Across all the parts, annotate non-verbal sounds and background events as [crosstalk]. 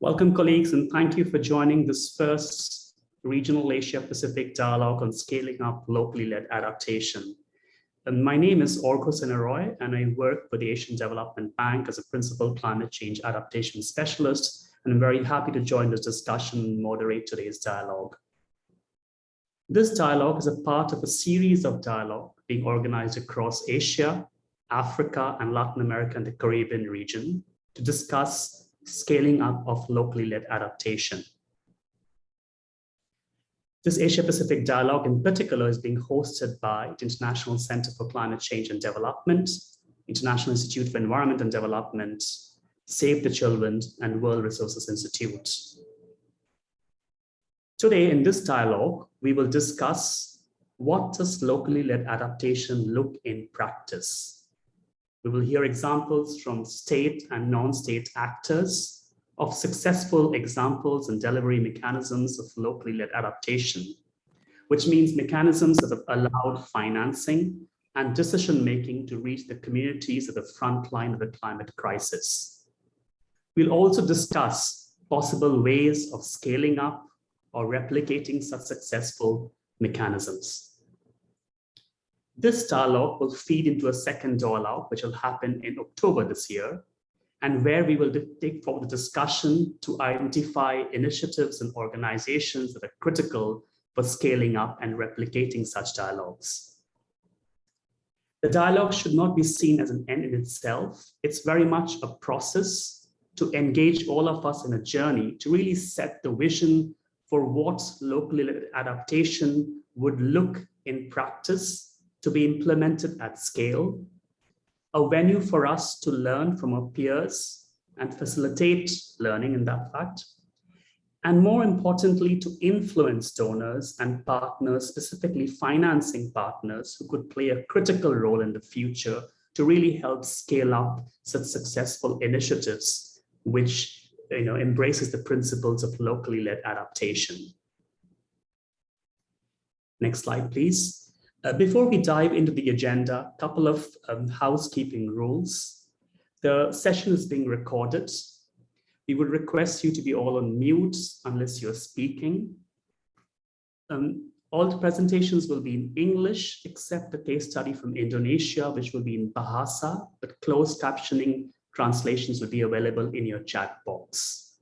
Welcome colleagues and thank you for joining this first Regional Asia Pacific Dialogue on Scaling Up Locally Led Adaptation. And my name is Arghya Sinha Roy and I work for the Asian Development Bank as a Principal Climate Change Adaptation Specialist and I'm very happy to join this discussion and moderate today's dialogue. This dialogue is a part of a series of dialogue being organized across Asia, Africa, and Latin America and the Caribbean region to discuss scaling up of locally led adaptation. This Asia-Pacific dialogue in particular is being hosted by the International Center for Climate Change and Development, International Institute for Environment and Development, Save the Children, and World Resources Institute. Today in this dialogue, we will discuss what does locally led adaptation look in practice? We will hear examples from state and non-state actors of successful examples and delivery mechanisms of locally led adaptation, which means mechanisms that have allowed financing and decision-making to reach the communities at the front line of the climate crisis. We'll also discuss possible ways of scaling up or replicating such successful mechanisms. This dialogue will feed into a second dialogue, which will happen in October this year, and where we will take forward the discussion to identify initiatives and organizations that are critical for scaling up and replicating such dialogues. The dialogue should not be seen as an end in itself. It's very much a process to engage all of us in a journey to really set the vision for what local adaptation would look in practice to be implemented at scale, a venue for us to learn from our peers and facilitate learning in that fact, and more importantly, to influence donors and partners, specifically financing partners who could play a critical role in the future to really help scale up such successful initiatives which you know, embraces the principles of locally led adaptation. Next slide, please. Uh, before we dive into the agenda, a couple of um, housekeeping rules. The session is being recorded. We would request you to be all on mute unless you're speaking. Um, all the presentations will be in English, except the case study from Indonesia, which will be in Bahasa, but closed captioning translations will be available in your chat box.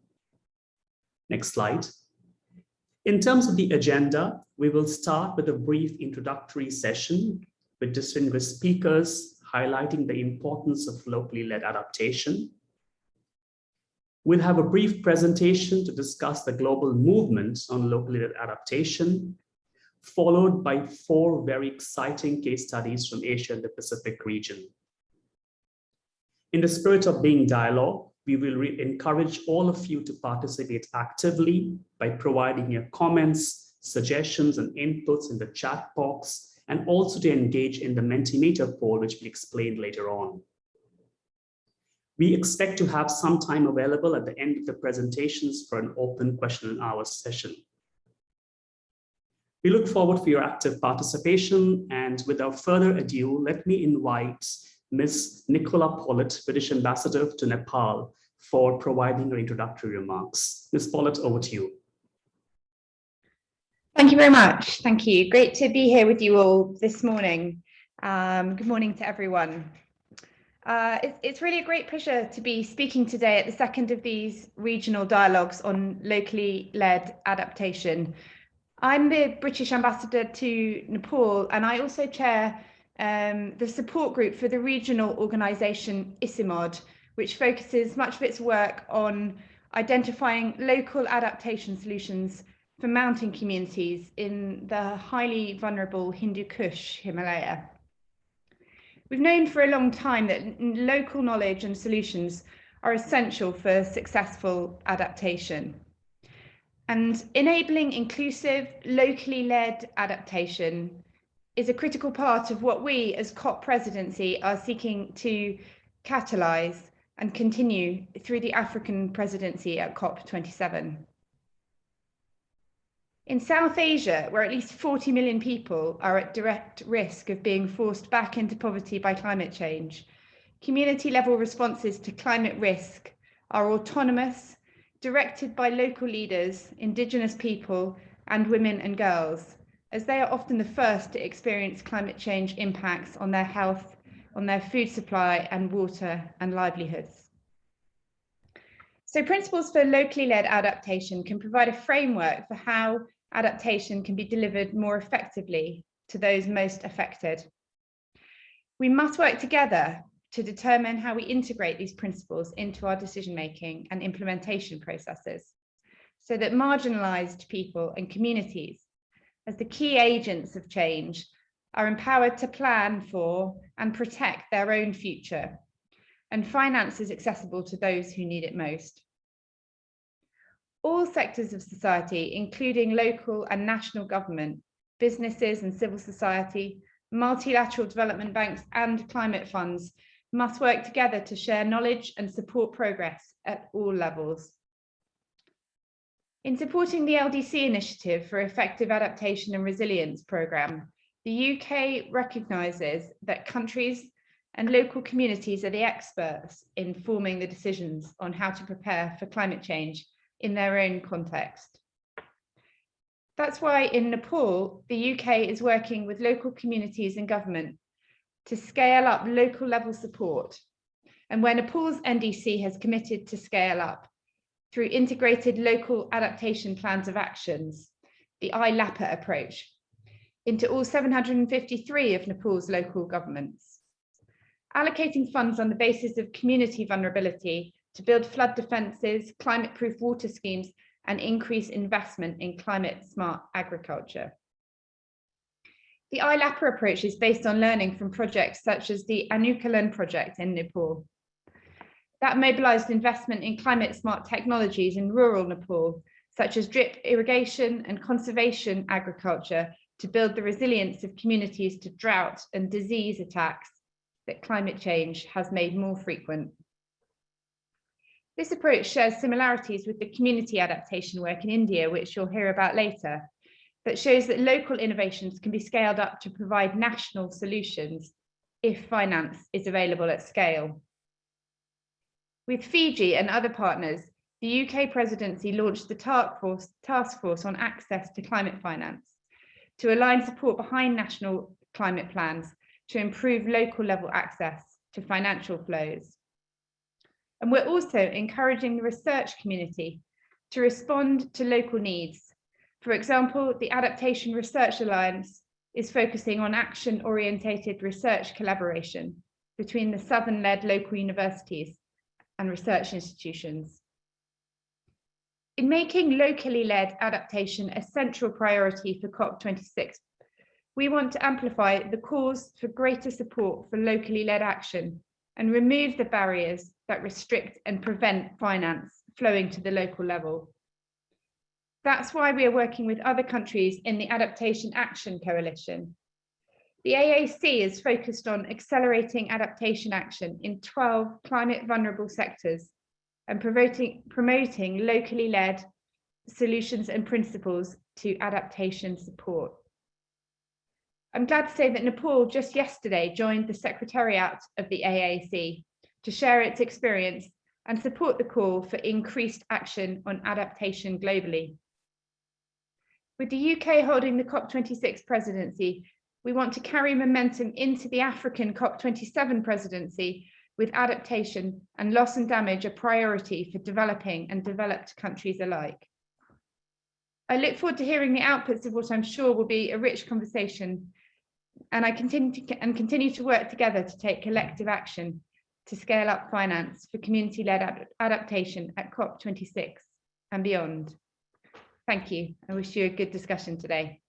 Next slide. In terms of the agenda, we will start with a brief introductory session with distinguished speakers highlighting the importance of locally led adaptation. We'll have a brief presentation to discuss the global movement on locally led adaptation, followed by four very exciting case studies from Asia and the Pacific region. In the spirit of being dialogue, we will encourage all of you to participate actively by providing your comments, suggestions, and inputs in the chat box, and also to engage in the Mentimeter poll, which will explain later on. We expect to have some time available at the end of the presentations for an open question and hour session. We look forward for your active participation and without further ado, let me invite Ms. Nicola Pollitt, British Ambassador to Nepal, for providing her introductory remarks. Ms. Pollitt, over to you. Thank you very much. Thank you. Great to be here with you all this morning. Um, good morning to everyone. Uh, it's, it's really a great pleasure to be speaking today at the second of these regional dialogues on locally led adaptation. I'm the British ambassador to Nepal and I also chair um, the support group for the regional organisation ICIMOD, which focuses much of its work on identifying local adaptation solutions for mountain communities in the highly vulnerable Hindu Kush Himalaya. We've known for a long time that local knowledge and solutions are essential for successful adaptation. And enabling inclusive, locally led adaptation is a critical part of what we as COP presidency are seeking to catalyse and continue through the African presidency at COP27. In South Asia, where at least 40 million people are at direct risk of being forced back into poverty by climate change, community level responses to climate risk are autonomous, directed by local leaders, indigenous people, and women and girls, as they are often the first to experience climate change impacts on their health, on their food supply and water and livelihoods. So principles for locally led adaptation can provide a framework for how adaptation can be delivered more effectively to those most affected. We must work together to determine how we integrate these principles into our decision making and implementation processes so that marginalized people and communities as the key agents of change are empowered to plan for and protect their own future and finance is accessible to those who need it most. All sectors of society, including local and national government, businesses and civil society, multilateral development banks and climate funds must work together to share knowledge and support progress at all levels. In supporting the LDC initiative for effective adaptation and resilience programme, the UK recognises that countries and local communities are the experts in forming the decisions on how to prepare for climate change in their own context. That's why in Nepal, the UK is working with local communities and government to scale up local level support. And where Nepal's NDC has committed to scale up through integrated local adaptation plans of actions, the ILAPA approach, into all 753 of Nepal's local governments. Allocating funds on the basis of community vulnerability to build flood defences, climate-proof water schemes, and increase investment in climate-smart agriculture. The ILAPA approach is based on learning from projects such as the Anukulan project in Nepal. That mobilised investment in climate-smart technologies in rural Nepal, such as drip irrigation and conservation agriculture to build the resilience of communities to drought and disease attacks that climate change has made more frequent. This approach shares similarities with the community adaptation work in India, which you'll hear about later, that shows that local innovations can be scaled up to provide national solutions if finance is available at scale. With Fiji and other partners, the UK presidency launched the task force, on access to climate finance to align support behind national climate plans to improve local level access to financial flows. And we're also encouraging the research community to respond to local needs for example, the Adaptation Research Alliance is focusing on action-orientated research collaboration between the Southern-led local universities and research institutions. In making locally led adaptation a central priority for COP26, we want to amplify the cause for greater support for locally led action and remove the barriers that restrict and prevent finance flowing to the local level. That's why we are working with other countries in the Adaptation Action Coalition. The AAC is focused on accelerating adaptation action in 12 climate vulnerable sectors and promoting, promoting locally led solutions and principles to adaptation support. I'm glad to say that Nepal just yesterday joined the Secretariat of the AAC to share its experience and support the call for increased action on adaptation globally. With the UK holding the COP26 presidency, we want to carry momentum into the African COP27 presidency with adaptation and loss and damage a priority for developing and developed countries alike. I look forward to hearing the outputs of what I'm sure will be a rich conversation and I continue to, and continue to work together to take collective action to scale up finance for community-led ad adaptation at COP26 and beyond. Thank you. I wish you a good discussion today.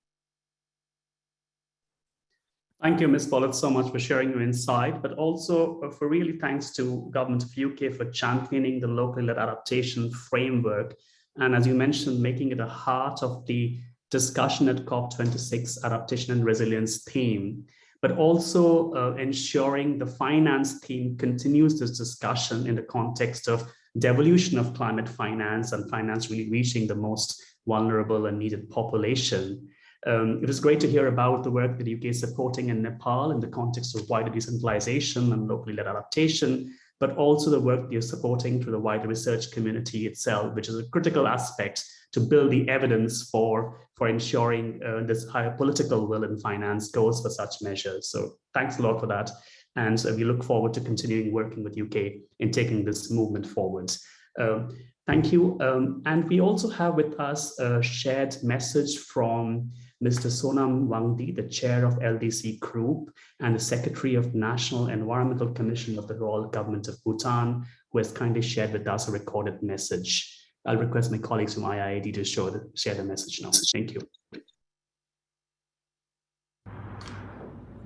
Thank you, Ms. Pollard, so much for sharing your insight, but also uh, for really thanks to Government of UK for championing the local led adaptation framework. And as you mentioned, making it a heart of the discussion at COP26 adaptation and resilience theme, but also uh, ensuring the finance theme continues this discussion in the context of devolution of climate finance and finance really reaching the most vulnerable and needed population. Um, it was great to hear about the work that the UK is supporting in Nepal in the context of wider decentralization and locally led adaptation, but also the work you're supporting through the wider research community itself, which is a critical aspect to build the evidence for, for ensuring uh, this higher political will and finance goes for such measures. So thanks a lot for that. And uh, we look forward to continuing working with UK in taking this movement forward. Um, thank you. Um, and we also have with us a shared message from Mr. Sonam Wangdi, the chair of LDC Group and the secretary of National Environmental Commission of the Royal Government of Bhutan, who has kindly shared with us a recorded message. I'll request my colleagues from IIED to show the, share the message now. Thank you.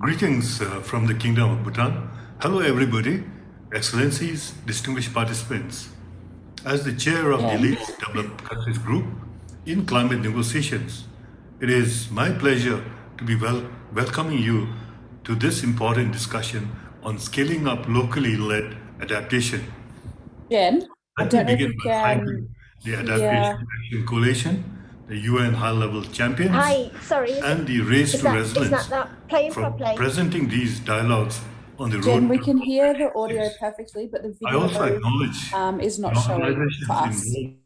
Greetings uh, from the Kingdom of Bhutan. Hello, everybody, excellencies, distinguished participants. As the chair of the Least Developed Countries Group in climate negotiations, it is my pleasure to be wel welcoming you to this important discussion on scaling up locally led adaptation. Jen, I Let don't me know if begin you by can. the Adaptation yeah. Action Coalition, the UN high-level champions, Hi, sorry, and the Race is to that, is Resilience that that playing for presenting these dialogues on the road. Jen, we can hear the COP26. audio perfectly, but the I also video acknowledge um, is not showing for us. involved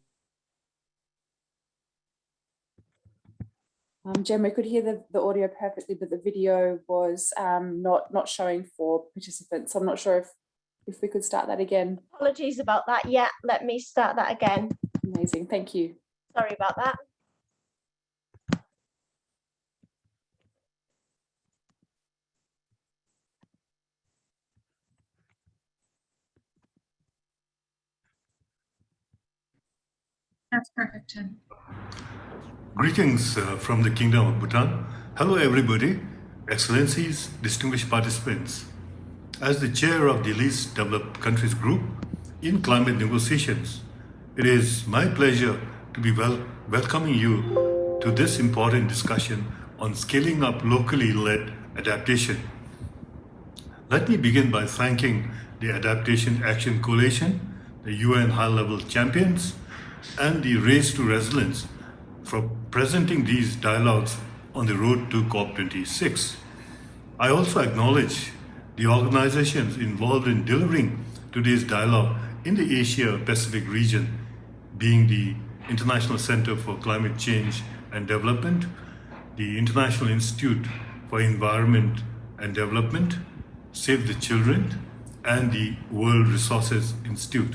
Um, Jen, we could hear the, the audio perfectly, but the video was um, not not showing for participants. So I'm not sure if if we could start that again. Apologies about that. Yeah, let me start that again. Amazing, thank you. Sorry about that. That's perfect, Jen. Greetings uh, from the Kingdom of Bhutan. Hello, everybody, excellencies, distinguished participants. As the chair of the Least Developed Countries Group in climate negotiations, it is my pleasure to be wel welcoming you to this important discussion on scaling up locally led adaptation. Let me begin by thanking the Adaptation Action Coalition, the UN high-level champions, and the Race to Resilience for presenting these dialogues on the road to COP26. I also acknowledge the organizations involved in delivering today's dialogue in the Asia Pacific region, being the International Center for Climate Change and Development, the International Institute for Environment and Development, Save the Children, and the World Resources Institute.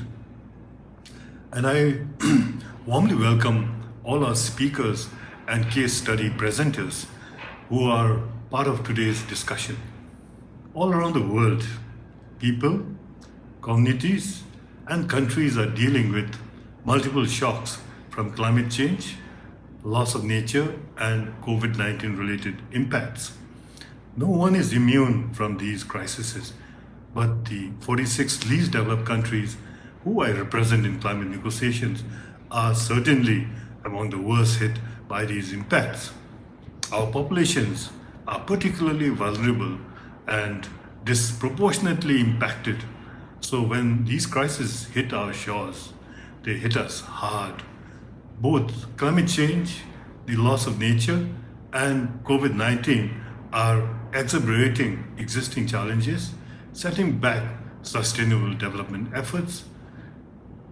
And I [clears throat] warmly welcome all our speakers and case study presenters who are part of today's discussion. All around the world, people, communities, and countries are dealing with multiple shocks from climate change, loss of nature, and COVID-19 related impacts. No one is immune from these crises, but the 46 least developed countries who I represent in climate negotiations are certainly among the worst hit by these impacts. Our populations are particularly vulnerable and disproportionately impacted. So when these crises hit our shores, they hit us hard. Both climate change, the loss of nature, and COVID-19 are exacerbating existing challenges, setting back sustainable development efforts.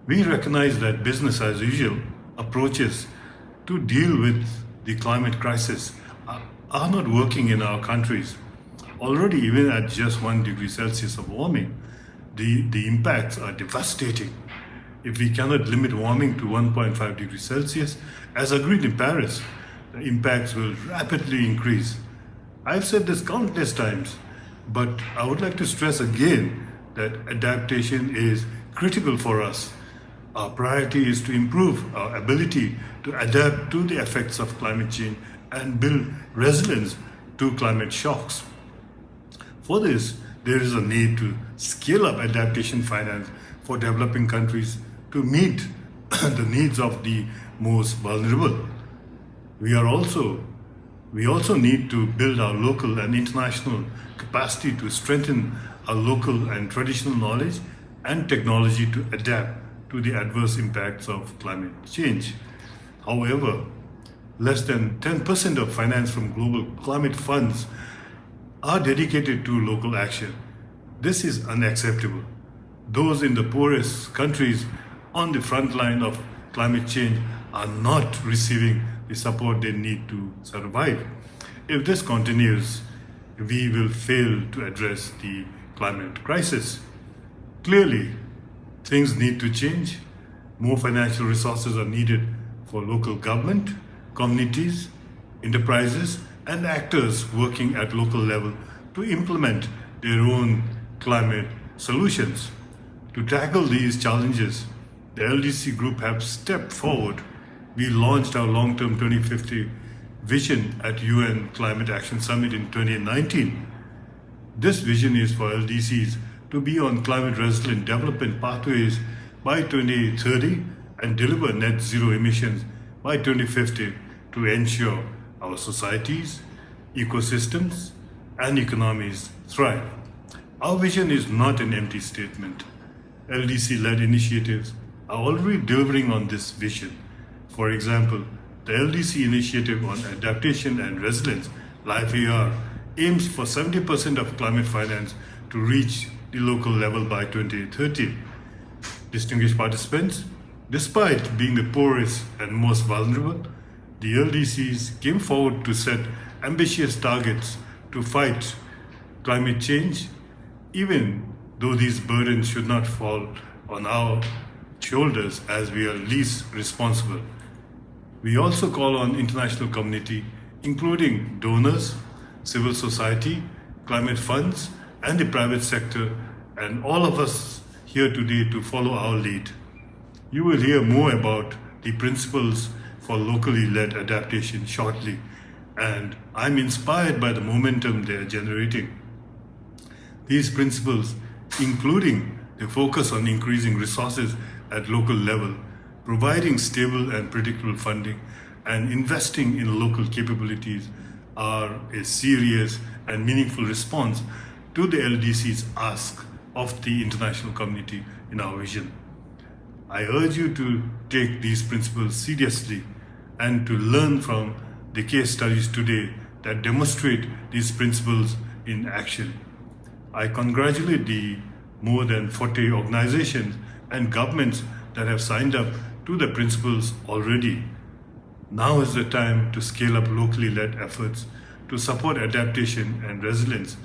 We recognize that business as usual approaches to deal with the climate crisis are, not working in our countries. Already, even at just one degree Celsius of warming, the, the impacts are devastating. If we cannot limit warming to 1.5 degrees Celsius, as agreed in Paris, the impacts will rapidly increase. I've said this countless times, but I would like to stress again that adaptation is critical for us. Our priority is to improve our ability to adapt to the effects of climate change and build resilience to climate shocks. For this, there is a need to scale up adaptation finance for developing countries to meet [coughs] the needs of the most vulnerable. We are also we also need to build our local and international capacity to strengthen our local and traditional knowledge and technology to adapt to the adverse impacts of climate change. However, less than 10% of finance from global climate funds are dedicated to local action. This is unacceptable. those in the poorest countries on the front line of climate change are not receiving the support they need to survive. If this continues, we will fail to address the climate crisis. Clearly, things need to change. More financial resources are needed for local government, communities, enterprises, and actors working at local level to implement their own climate solutions. To tackle these challenges, the LDC group have stepped forward. We launched our long-term 2050 vision at UN Climate Action Summit in 2019. This vision is for LDCs to be on climate resilient development pathways by 2030 and deliver net zero emissions by 2050 to ensure our societies, ecosystems, and economies thrive. Our vision is not an empty statement. LDC-led initiatives are already delivering on this vision. For example, the LDC initiative on adaptation and resilience, LIFE-AR, aims for 70% of climate finance to reach the local level by 2030. Distinguished participants, despite being the poorest and most vulnerable, the LDCs came forward to set ambitious targets to fight climate change, even though these burdens should not fall on our shoulders as we are least responsible. We also call on international community, including donors, civil society, climate funds, and the private sector, and all of us here today to follow our lead. You will hear more about the principles for locally led adaptation shortly, and I'm inspired by the momentum they are generating. These principles, including the focus on increasing resources at local level, providing stable and predictable funding, and investing in local capabilities are a serious and meaningful response to the LDC's ask of the international community in our vision. I urge you to take these principles seriously and to learn from the case studies today that demonstrate these principles in action. I congratulate the more than 40 organizations and governments that have signed up to the principles already. Now is the time to scale up locally led efforts to support adaptation and resilience.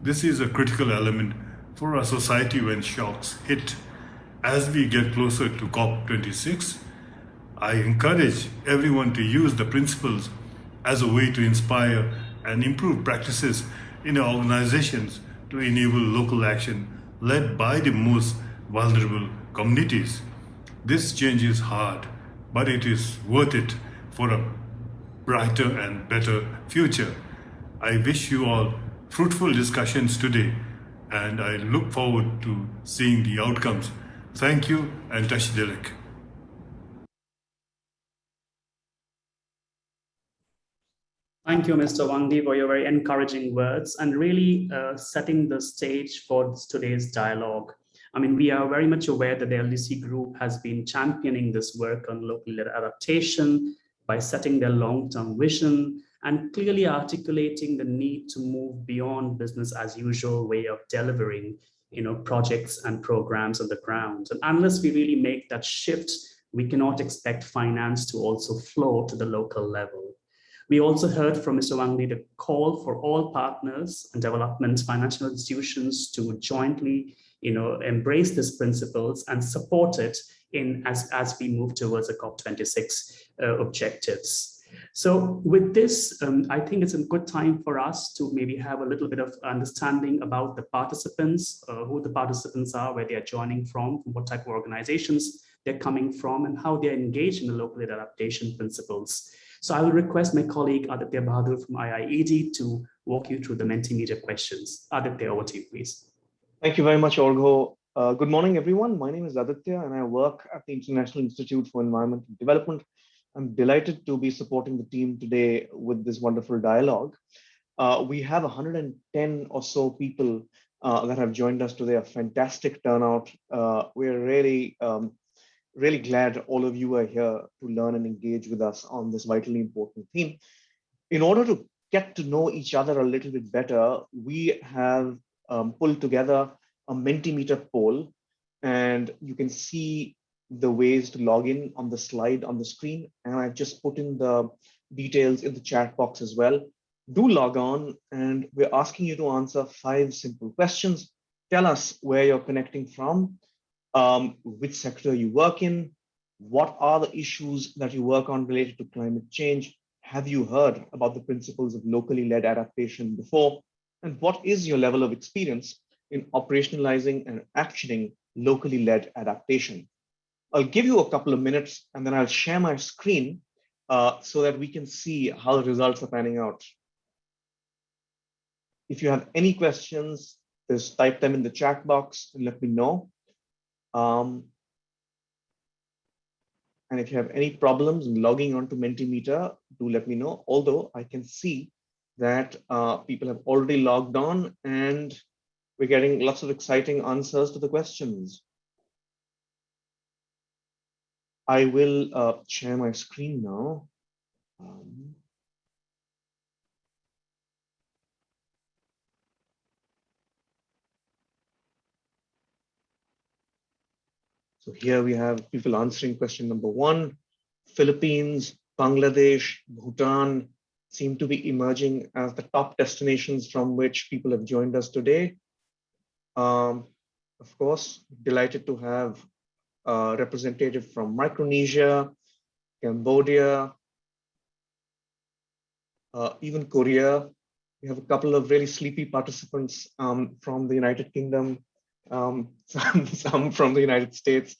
This is a critical element for our society when shocks hit. As we get closer to COP26, I encourage everyone to use the principles as a way to inspire and improve practices in our organizations to enable local action led by the most vulnerable communities. This change is hard, but it is worth it for a brighter and better future. I wish you all fruitful discussions today, and I look forward to seeing the outcomes. Thank you, and Tashi Delek. Thank you, Mr. Wangdi, for your very encouraging words and really uh, setting the stage for today's dialogue. I mean, we are very much aware that the LDC group has been championing this work on local adaptation by setting their long-term vision and clearly articulating the need to move beyond business as usual way of delivering you know, projects and programs on the ground. And unless we really make that shift, we cannot expect finance to also flow to the local level. We also heard from Mr. Wangdi the call for all partners and development financial institutions to jointly you know, embrace these principles and support it in as, as we move towards the COP26 uh, objectives. So with this, um, I think it's a good time for us to maybe have a little bit of understanding about the participants, uh, who the participants are, where they are joining from, what type of organizations they're coming from, and how they're engaged in the local adaptation principles. So I will request my colleague Aditya Bahadur from IIED to walk you through the Mentimeter questions. Aditya, over to you, please. Thank you very much, Arghya. Uh, good morning, everyone. My name is Aditya, and I work at the International Institute for Environment and Development. I'm delighted to be supporting the team today with this wonderful dialogue. Uh, we have 110 or so people uh, that have joined us today, a fantastic turnout. Uh, we're really, um, really glad all of you are here to learn and engage with us on this vitally important theme. In order to get to know each other a little bit better, we have um, pulled together a Mentimeter poll and you can see the ways to log in on the slide on the screen. And I've just put in the details in the chat box as well. Do log on and we're asking you to answer five simple questions. Tell us where you're connecting from, um, which sector you work in, what are the issues that you work on related to climate change? Have you heard about the principles of locally led adaptation before? And what is your level of experience in operationalizing and actioning locally led adaptation? I'll give you a couple of minutes and then I'll share my screen uh, so that we can see how the results are panning out. If you have any questions, just type them in the chat box and let me know. Um, and if you have any problems logging onto Mentimeter, do let me know. Although I can see that uh, people have already logged on and we're getting lots of exciting answers to the questions. I will uh, share my screen now. Um, so here we have people answering question number one. Philippines, Bangladesh, Bhutan seem to be emerging as the top destinations from which people have joined us today. Um, of course, delighted to have a representative from Micronesia, Cambodia, uh, even Korea. We have a couple of really sleepy participants um, from the United Kingdom, um, [laughs] some, some from the United States,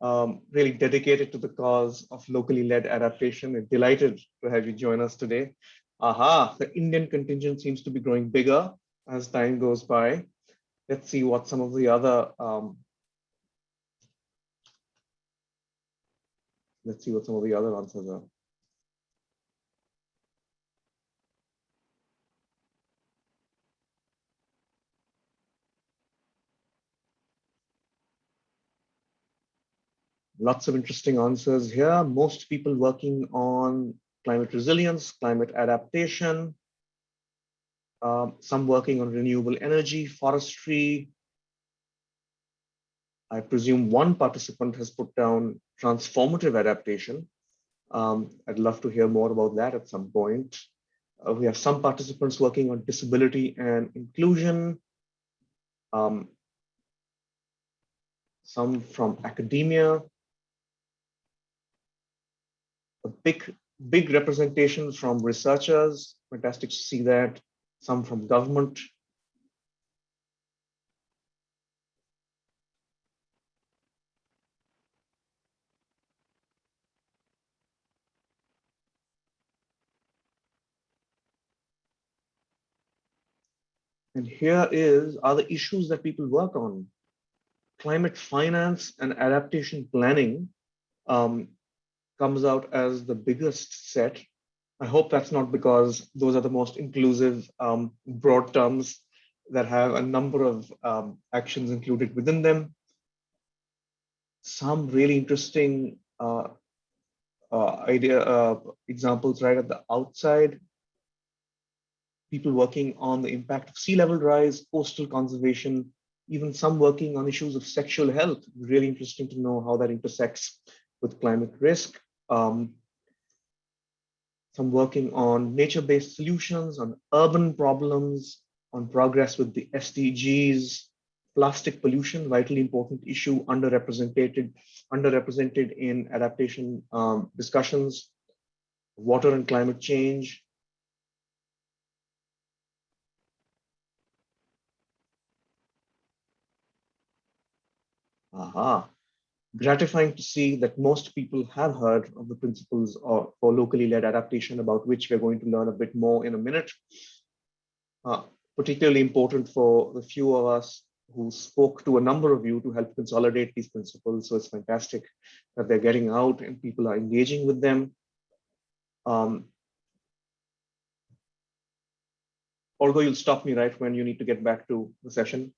um, really dedicated to the cause of locally led adaptation. We're delighted to have you join us today. Aha, the Indian contingent seems to be growing bigger as time goes by. Let's see what some of the other let's see what some of the other answers are. Lots of interesting answers here. Most people working on climate resilience, climate adaptation, um, some working on renewable energy, forestry. I presume one participant has put down transformative adaptation. Um, I'd love to hear more about that at some point. Uh, we have some participants working on disability and inclusion. Um, some from academia. A big, big representation from researchers. Fantastic to see that. Some from government. And here is are the issues that people work on. Climate finance and adaptation planning um, comes out as the biggest set. I hope that's not because those are the most inclusive um, broad terms that have a number of um, actions included within them. Some really interesting uh, uh, idea uh, examples right at the outside people working on the impact of sea level rise, coastal conservation, even some working on issues of sexual health. Really interesting to know how that intersects with climate risk. Um, some working on nature-based solutions, on urban problems, on progress with the SDGs, plastic pollution, vitally important issue, underrepresented, underrepresented in adaptation um, discussions, water and climate change, Aha. Gratifying to see that most people have heard of the principles of, for locally led adaptation about which we're going to learn a bit more in a minute. Uh, particularly important for the few of us who spoke to a number of you to help consolidate these principles. So it's fantastic that they're getting out and people are engaging with them. Um, although you'll stop me right when you need to get back to the session.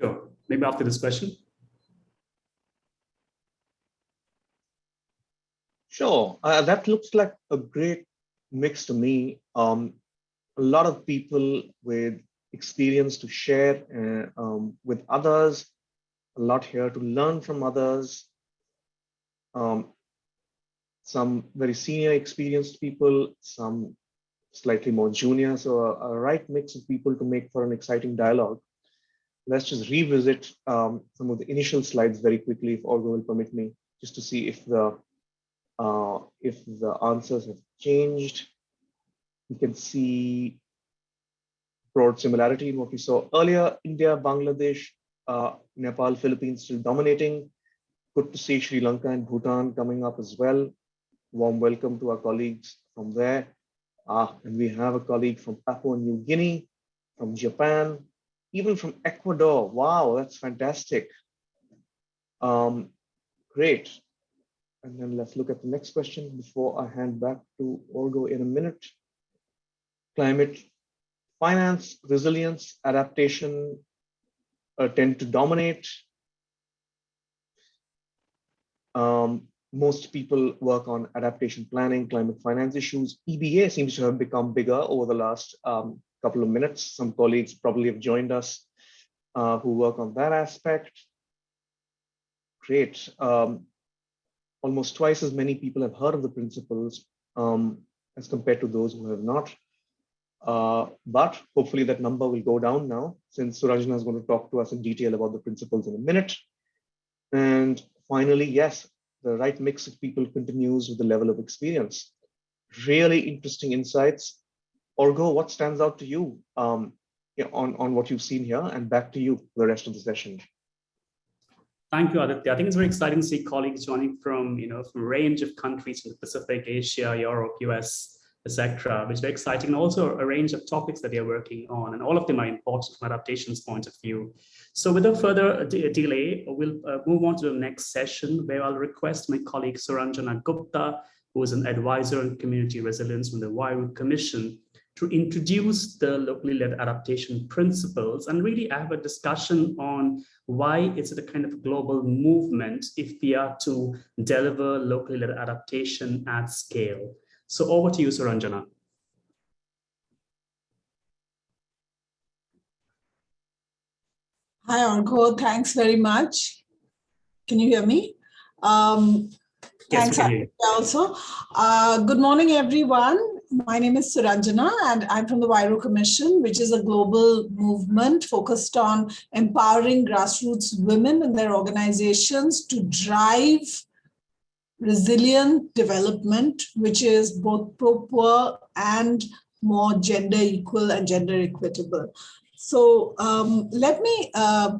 Sure. Maybe after this question. Sure. Uh, that looks like a great mix to me. Um, a lot of people with experience to share uh, um, with others, a lot here to learn from others, um, some very senior experienced people, some slightly more junior, so a, a, right mix of people to make for an exciting dialogue. Let's just revisit um, some of the initial slides very quickly, if Olga will permit me, just to see if the uh, if the answers have changed. You can see broad similarity in what we saw earlier. India, Bangladesh, uh, Nepal, Philippines still dominating. Good to see Sri Lanka and Bhutan coming up as well. Warm welcome to our colleagues from there. Ah, and we have a colleague from Papua New Guinea, from Japan, even from Ecuador. Wow, that's fantastic. Um, great. And then let's look at the next question before I hand back to Olga in a minute. Climate finance, resilience, adaptation uh, tend to dominate. Um, most people work on adaptation planning, climate finance issues. EBA seems to have become bigger over the last um, couple of minutes. Some colleagues probably have joined us uh, who work on that aspect. Great. Um, almost twice as many people have heard of the principles um, as compared to those who have not. Uh, but hopefully that number will go down now since Suranjana is going to talk to us in detail about the principles in a minute. And finally, yes, the right mix of people continues with the level of experience. Really interesting insights. Arghya, what stands out to you um, on, on what you've seen here and back to you for the rest of the session. Thank you, Aditya. I think it's very exciting to see colleagues joining from, you know, from a range of countries in the Pacific, Asia, Europe, US, etc., which is very exciting. And also a range of topics that they're working on, and all of them are important from adaptation's point of view. So without further de delay, we'll uh, move on to the next session where I'll request my colleague Suranjana Gupta, who is an advisor on community resilience from the Huairou Commission, to introduce the locally led adaptation principles and really have a discussion on why it's a kind of global movement if we are to deliver locally led adaptation at scale. So over to you, Suranjana. Hi, Arghya. Thanks very much. Can you hear me? Um, yes, thanks also. Uh, good morning, everyone. My name is Suranjana and I'm from the Huairou Commission, which is a global movement focused on empowering grassroots women and their organizations to drive resilient development, which is both pro-poor and more gender equal and gender equitable. So um, let me uh,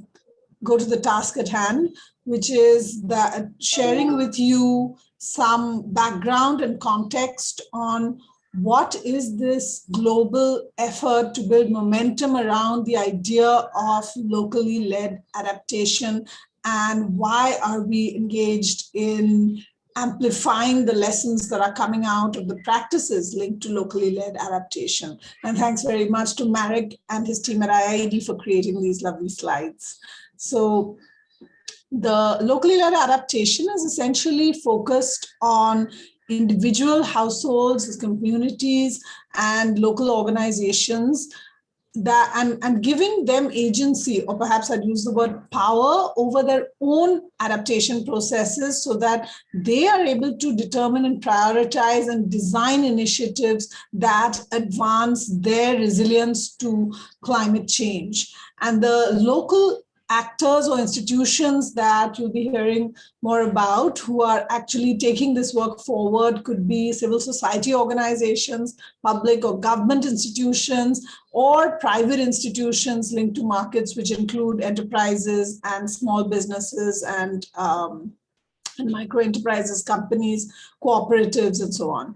go to the task at hand, which is that sharing with you some background and context on what is this global effort to build momentum around the idea of locally led adaptation and why are we engaged in amplifying the lessons that are coming out of the practices linked to locally led adaptation. And thanks very much to Marek and his team at IIED for creating these lovely slides. So the locally led adaptation is essentially focused on individual households, communities, and local organizations that and, and giving them agency, or perhaps I'd use the word power over their own adaptation processes so that they are able to determine and prioritize and design initiatives that advance their resilience to climate change. And the local actors or institutions that you'll be hearing more about who are actually taking this work forward could be civil society organizations, public or government institutions, or private institutions linked to markets, which include enterprises and small businesses and, um, and micro enterprises, companies, cooperatives, and so on.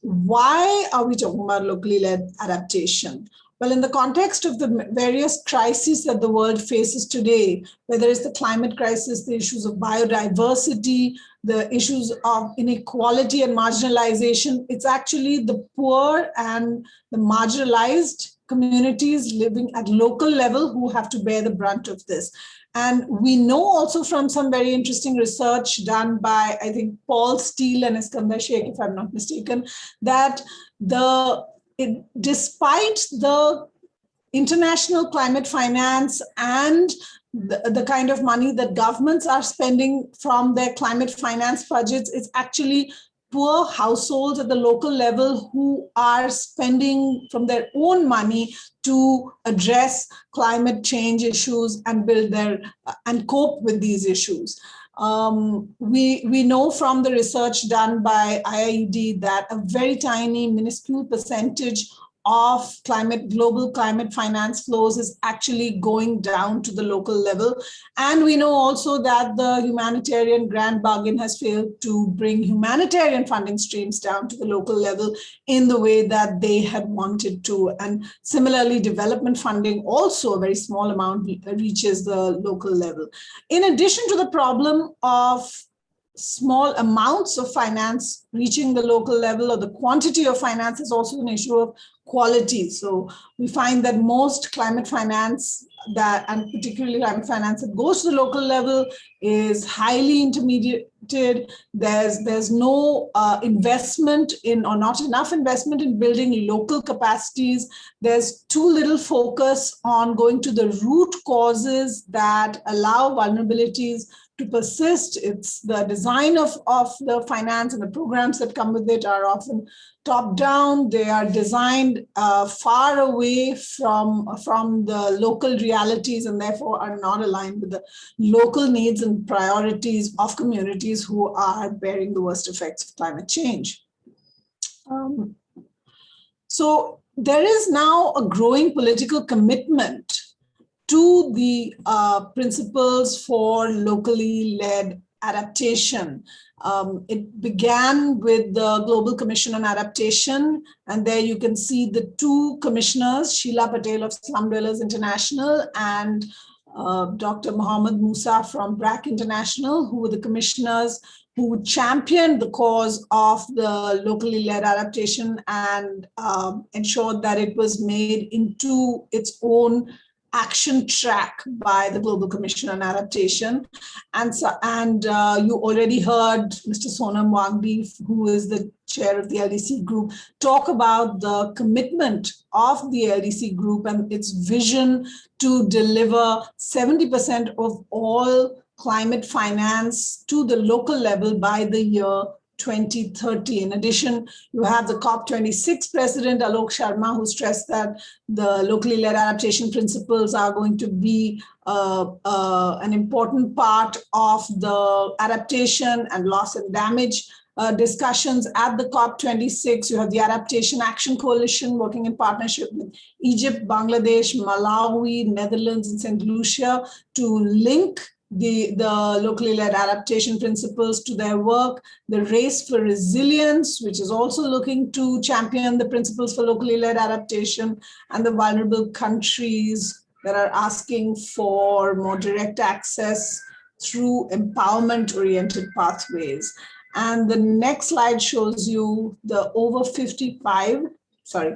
Why are we talking about locally led adaptation? Well, in the context of the various crises that the world faces today, whether it's the climate crisis, the issues of biodiversity, the issues of inequality and marginalization, it's actually the poor and the marginalized communities living at local level who have to bear the brunt of this. And we know also from some very interesting research done by, I think, Paul Steele and Iskander Sheikh, if I'm not mistaken, that the it, despite the international climate finance and the, the kind of money that governments are spending from their climate finance budgets it's actually poor households at the local level who are spending from their own money to address climate change issues and build their and cope with these issues. Um, we, we know from the research done by IIED that a very tiny minuscule percentage of climate global climate finance flows is actually going down to the local level. And we know also that the humanitarian Grand Bargain has failed to bring humanitarian funding streams down to the local level in the way that they had wanted to. And similarly development funding also a very small amount reaches the local level. In addition to the problem of small amounts of finance reaching the local level or the quantity of finance is also an issue of quality. So we find that most climate finance that, and particularly climate finance that goes to the local level is highly intermediated. There's, there's no uh, investment in, or not enough investment in building local capacities. There's too little focus on going to the root causes that allow vulnerabilities to persist. It's the design of, of the finance and the programs that come with it are often top down. They are designed uh, far away from, from the local realities and therefore are not aligned with the local needs and priorities of communities who are bearing the worst effects of climate change. Um, so there is now a growing political commitment to the uh, principles for locally led adaptation. Um, it began with the Global Commission on Adaptation, and there you can see the two commissioners, Sheela Patel of Slum Dwellers International and uh, Dr. Mohammed Musa from BRAC International, who were the commissioners who championed the cause of the locally led adaptation and um, ensured that it was made into its own action track by the Global Commission on Adaptation. And, so, and uh, you already heard Mr. Sonam Wangdi, who is the chair of the LDC group, talk about the commitment of the LDC group and its vision to deliver 70% of all climate finance to the local level by the year 2030. In addition, you have the COP26 president, Alok Sharma, who stressed that the locally led adaptation principles are going to be uh, uh, an important part of the adaptation and loss and damage uh, discussions at the COP26. You have the Adaptation Action Coalition working in partnership with Egypt, Bangladesh, Malawi, Netherlands, and St. Lucia to link the, the locally led adaptation principles to their work, the race for resilience, which is also looking to champion the principles for locally led adaptation and the vulnerable countries that are asking for more direct access through empowerment oriented pathways. And the next slide shows you the over 55, sorry,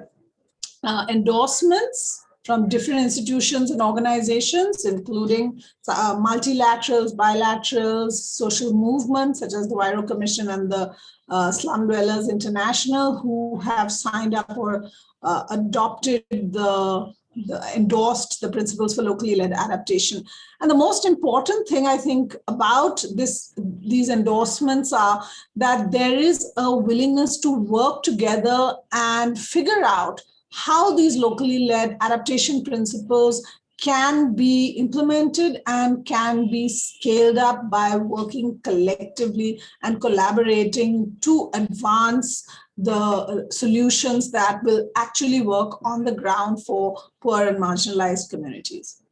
uh, endorsements from different institutions and organizations, including uh, multilaterals, bilaterals, social movements such as the Huairou Commission and the uh, Slum Dwellers International, who have signed up or uh, adopted the, the, endorsed the principles for locally led adaptation. And the most important thing I think about this these endorsements are that there is a willingness to work together and figure out how these locally led adaptation principles can be implemented and can be scaled up by working collectively and collaborating to advance the uh, solutions that will actually work on the ground for poor and marginalized communities.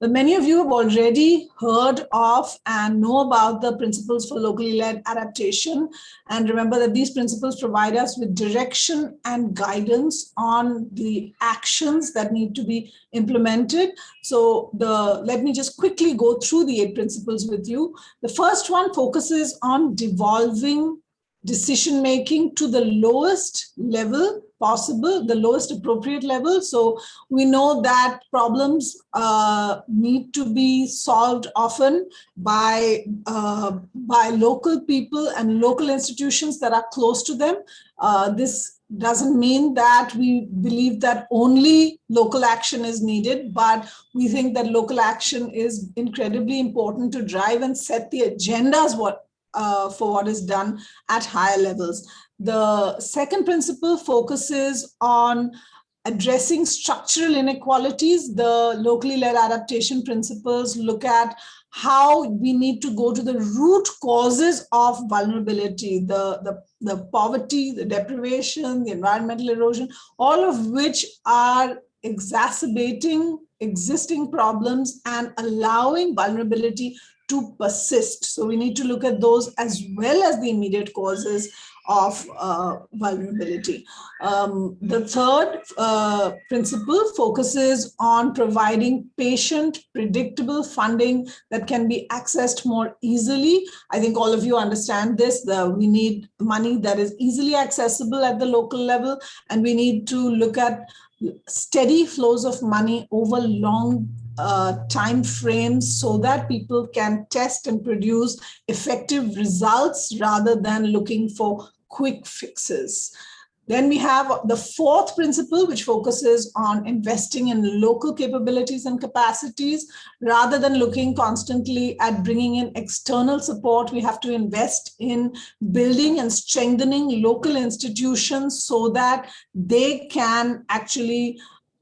But many of you have already heard of and know about the principles for locally led adaptation. And remember that these principles provide us with direction and guidance on the actions that need to be implemented. So the let me just quickly go through the eight principles with you. The first one focuses on devolving decision making to the lowest level possible, the lowest appropriate level. So we know that problems uh, need to be solved often by, uh, by local people and local institutions that are close to them. Uh, this doesn't mean that we believe that only local action is needed, but we think that local action is incredibly important to drive and set the agendas what, uh, for what is done at higher levels. The second principle focuses on addressing structural inequalities. The locally led adaptation principles look at how we need to go to the root causes of vulnerability, the, the, the poverty, the deprivation, the environmental erosion, all of which are exacerbating existing problems and allowing vulnerability to persist. So we need to look at those as well as the immediate causes of uh, vulnerability. Um, the third uh, principle focuses on providing patient, predictable funding that can be accessed more easily. I think all of you understand this, the, we need money that is easily accessible at the local level, and we need to look at steady flows of money over long uh, time frames so that people can test and produce effective results rather than looking for quick fixes. Then we have the fourth principle, which focuses on investing in local capabilities and capacities. Rather than looking constantly at bringing in external support, we have to invest in building and strengthening local institutions so that they can actually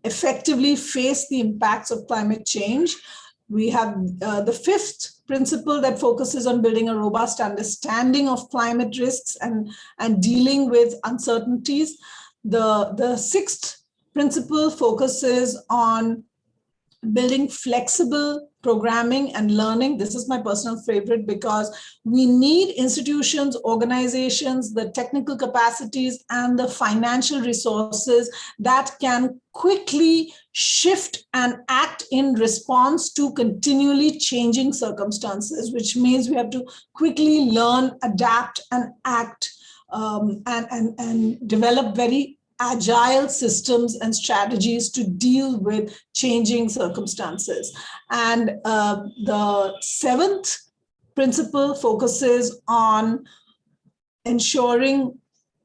effectively face the impacts of climate change. We have uh, the fifth principle that focuses on building a robust understanding of climate risks and, and dealing with uncertainties. The, the sixth principle focuses on building flexible programming and learning. This is my personal favorite because we need institutions, organizations, the technical capacities and the financial resources that can quickly shift and act in response to continually changing circumstances, which means we have to quickly learn, adapt and act um, and, and, and develop very agile systems and strategies to deal with changing circumstances. And uh, the seventh principle focuses on ensuring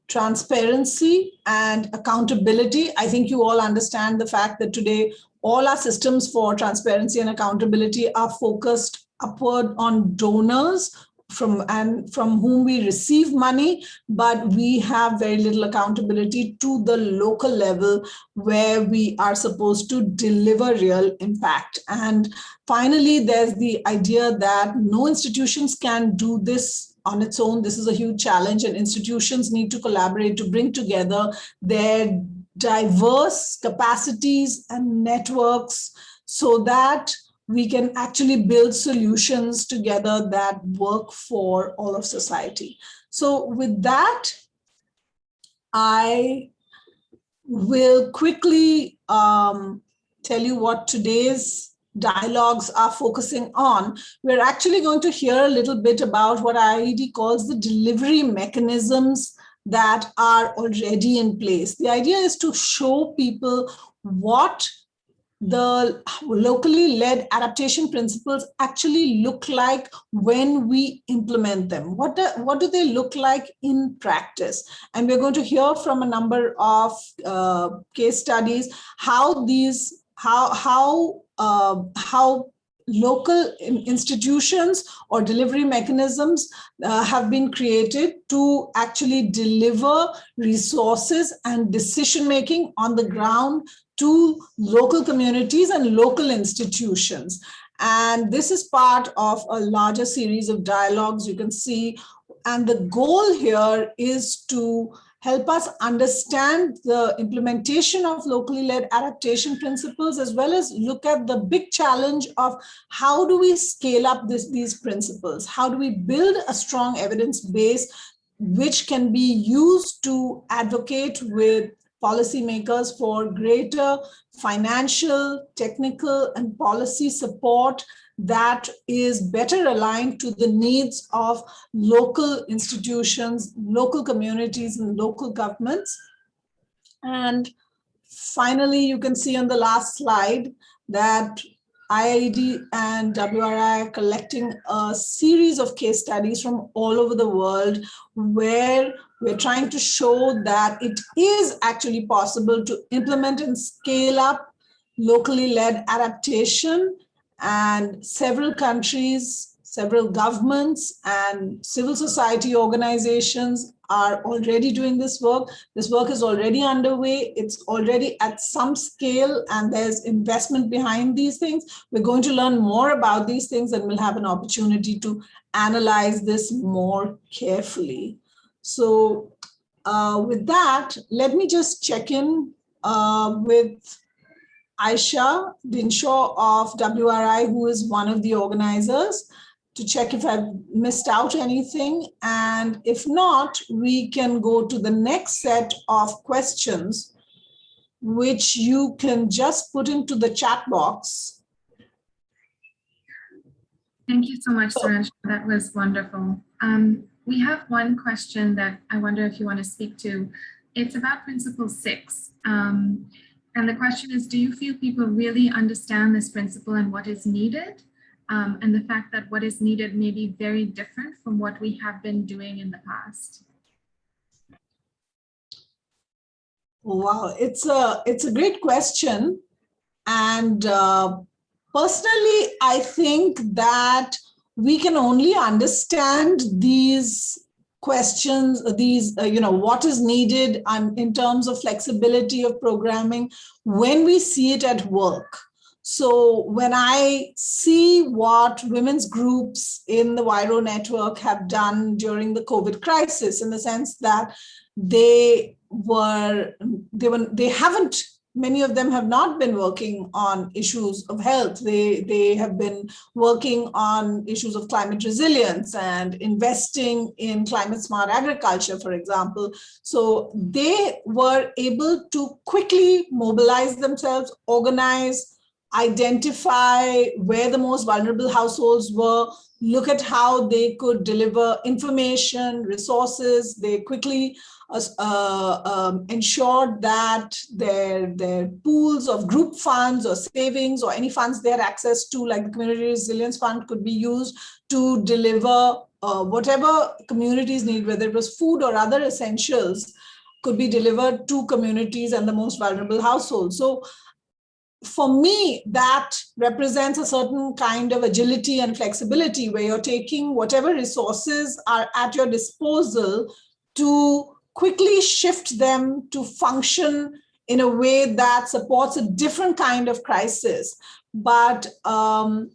transparency and accountability. I think you all understand the fact that today all our systems for transparency and accountability are focused upward on donors from and from whom we receive money, but we have very little accountability to the local level where we are supposed to deliver real impact. And finally, there's the idea that no institutions can do this on its own. This is a huge challenge and institutions need to collaborate to bring together their diverse capacities and networks so that we can actually build solutions together that work for all of society. So with that, I will quickly um, tell you what today's dialogues are focusing on. We're actually going to hear a little bit about what IIED calls the delivery mechanisms that are already in place. The idea is to show people what the locally led adaptation principles actually look like when we implement them? What do, what do they look like in practice? And we're going to hear from a number of uh, case studies how these, how, how, uh, how local institutions or delivery mechanisms uh, have been created to actually deliver resources and decision making on the ground to local communities and local institutions. And this is part of a larger series of dialogues you can see. And the goal here is to help us understand the implementation of locally led adaptation principles, as well as look at the big challenge of how do we scale up this, these principles? How do we build a strong evidence base which can be used to advocate with policymakers for greater financial, technical, and policy support that is better aligned to the needs of local institutions, local communities, and local governments. And finally, you can see on the last slide that IIED and WRI are collecting a series of case studies from all over the world where we're trying to show that it is actually possible to implement and scale up locally led adaptation and several countries, several governments and civil society organizations are already doing this work. This work is already underway. It's already at some scale and there's investment behind these things. We're going to learn more about these things and we'll have an opportunity to analyze this more carefully. So uh, with that, let me just check in uh, with Ayesha Dinshaw of WRI, who is one of the organizers, to check if I've missed out anything. And if not, we can go to the next set of questions, which you can just put into the chat box. Thank you so much, Suranj. That was wonderful. Um, we have one question that I wonder if you want to speak to. It's about principle six. Um, and the question is, do you feel people really understand this principle and what is needed? Um, and the fact that what is needed may be very different from what we have been doing in the past. Wow, it's a it's a great question, and uh, personally, I think that we can only understand these questions, these, uh, you know, what is needed and in terms of flexibility of programming when we see it at work. So when I see what women's groups in the Huairou network have done during the COVID crisis, in the sense that they were, they were, they haven't many of them have not been working on issues of health. They, they have been working on issues of climate resilience and investing in climate smart agriculture, for example. So they were able to quickly mobilize themselves, organize, identify where the most vulnerable households were, look at how they could deliver information, resources. They quickly uh, um, ensured that their, their pools of group funds or savings or any funds they had access to, like the Community Resilience Fund, could be used to deliver uh, whatever communities need, whether it was food or other essentials, could be delivered to communities and the most vulnerable households. So for me, that represents a certain kind of agility and flexibility where you're taking whatever resources are at your disposal to quickly shift them to function in a way that supports a different kind of crisis. But um,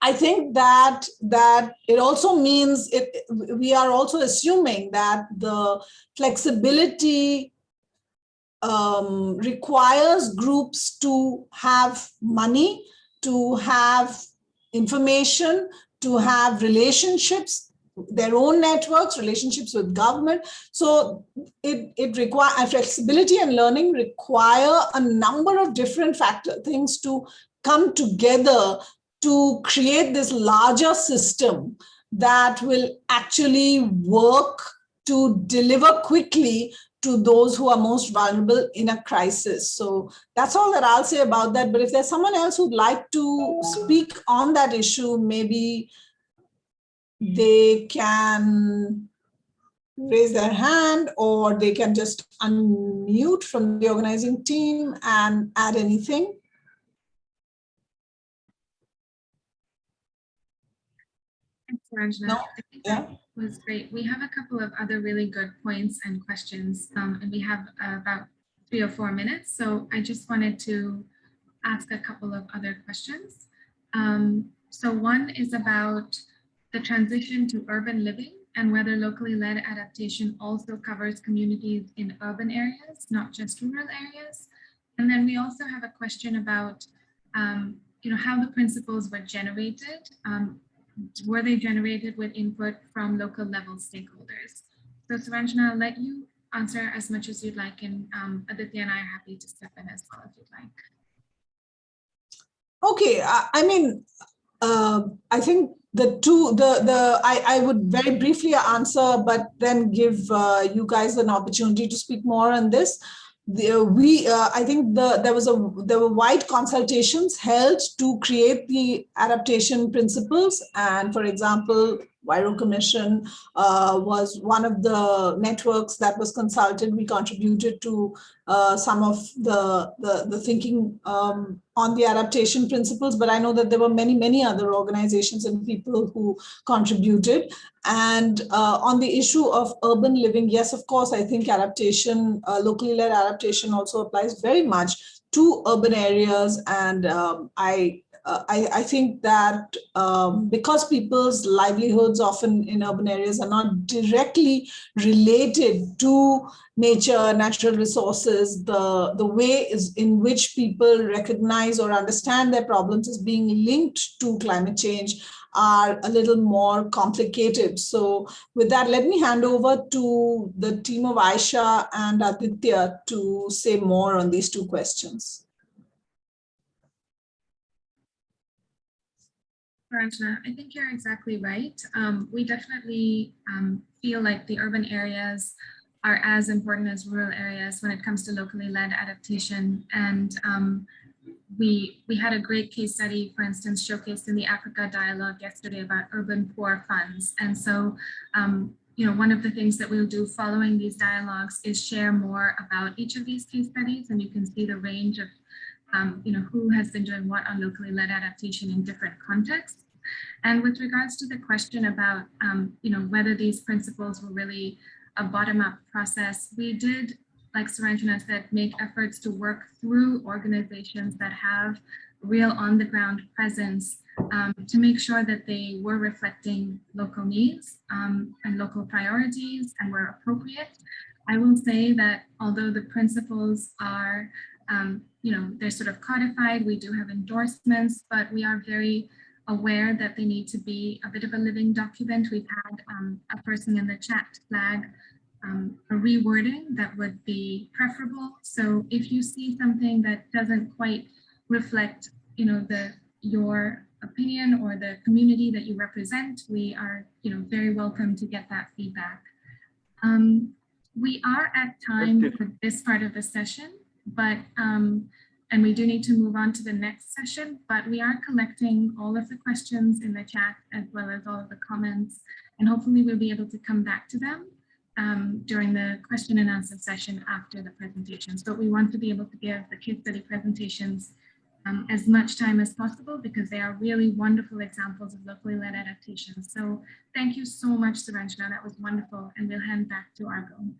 I think that that it also means it, we are also assuming that the flexibility um, requires groups to have money, to have information, to have relationships their own networks, relationships with government. So it, it requires flexibility and learning require a number of different factor things to come together to create this larger system that will actually work to deliver quickly to those who are most vulnerable in a crisis. So that's all that I'll say about that. But if there's someone else who'd like to speak on that issue, maybe they can raise their hand or they can just unmute from the organizing team and add anything. Thanks, Ranjana. No? Yeah. Was great. We have a couple of other really good points and questions, um, and we have uh, about three or four minutes. So I just wanted to ask a couple of other questions. Um, so one is about the transition to urban living and whether locally led adaptation also covers communities in urban areas, not just rural areas. And then we also have a question about, um, you know, how the principles were generated. Um, were they generated with input from local level stakeholders? So Suranjana, I'll let you answer as much as you'd like, and um, Aditya and I are happy to step in as well if you'd like. Okay, I, I mean, uh, I think the two, the, the I, I would very briefly answer, but then give uh, you guys an opportunity to speak more on this. The, we, uh, I think the, there was a, there were wide consultations held to create the adaptation principles. And for example, Huairou Commission uh, was one of the networks that was consulted. We contributed to uh, some of the, the, the thinking um, on the adaptation principles, but I know that there were many, many other organizations and people who contributed. And uh, on the issue of urban living, yes, of course, I think adaptation, uh, locally led adaptation also applies very much to urban areas. And um, I uh, I, I, think that um, because people's livelihoods often in urban areas are not directly related to nature, natural resources, the, the way is in which people recognize or understand their problems as being linked to climate change are a little more complicated. So with that, let me hand over to the team of Ayesha and Aditya to say more on these two questions. Rajna, I think you're exactly right. Um, we definitely um, feel like the urban areas are as important as rural areas when it comes to locally led adaptation. And um, we, we had a great case study, for instance, showcased in the Africa Dialogue yesterday about urban poor funds. And so, um, you know, one of the things that we'll do following these dialogues is share more about each of these case studies. And you can see the range of um, you know, who has been doing what on locally led adaptation in different contexts. And with regards to the question about, um, you know, whether these principles were really a bottom-up process, we did, like Suranjana said, make efforts to work through organizations that have real on-the-ground presence um, to make sure that they were reflecting local needs um, and local priorities and were appropriate. I will say that although the principles are um, you know, they're sort of codified. We do have endorsements, but we are very aware that they need to be a bit of a living document. We've had um, a person in the chat flag um, a rewording that would be preferable. So if you see something that doesn't quite reflect, you know, the your opinion or the community that you represent, we are, you know, very welcome to get that feedback. Um, we are at time for this part of the session but um, and we do need to move on to the next session, but we are collecting all of the questions in the chat as well as all of the comments, and hopefully we'll be able to come back to them um, during the question and answer session after the presentations. But we want to be able to give the case study presentations um, as much time as possible because they are really wonderful examples of locally led adaptations. So thank you so much, Suranjana. That was wonderful. And we'll hand back to Arghya.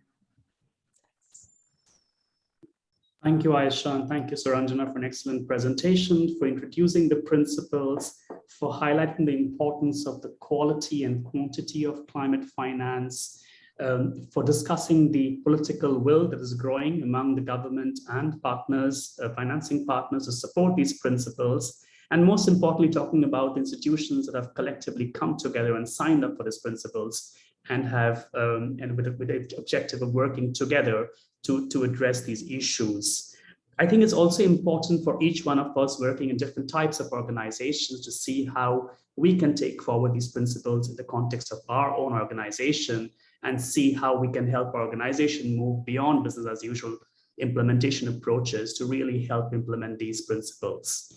Thank you, Ayesha, and thank you, Suranjana, for an excellent presentation, for introducing the principles, for highlighting the importance of the quality and quantity of climate finance, um, for discussing the political will that is growing among the government and partners, uh, financing partners to support these principles, and most importantly, talking about institutions that have collectively come together and signed up for these principles and have um, and with, with the objective of working together to, to address these issues. I think it's also important for each one of us working in different types of organizations to see how we can take forward these principles in the context of our own organization and see how we can help our organization move beyond business as usual implementation approaches to really help implement these principles.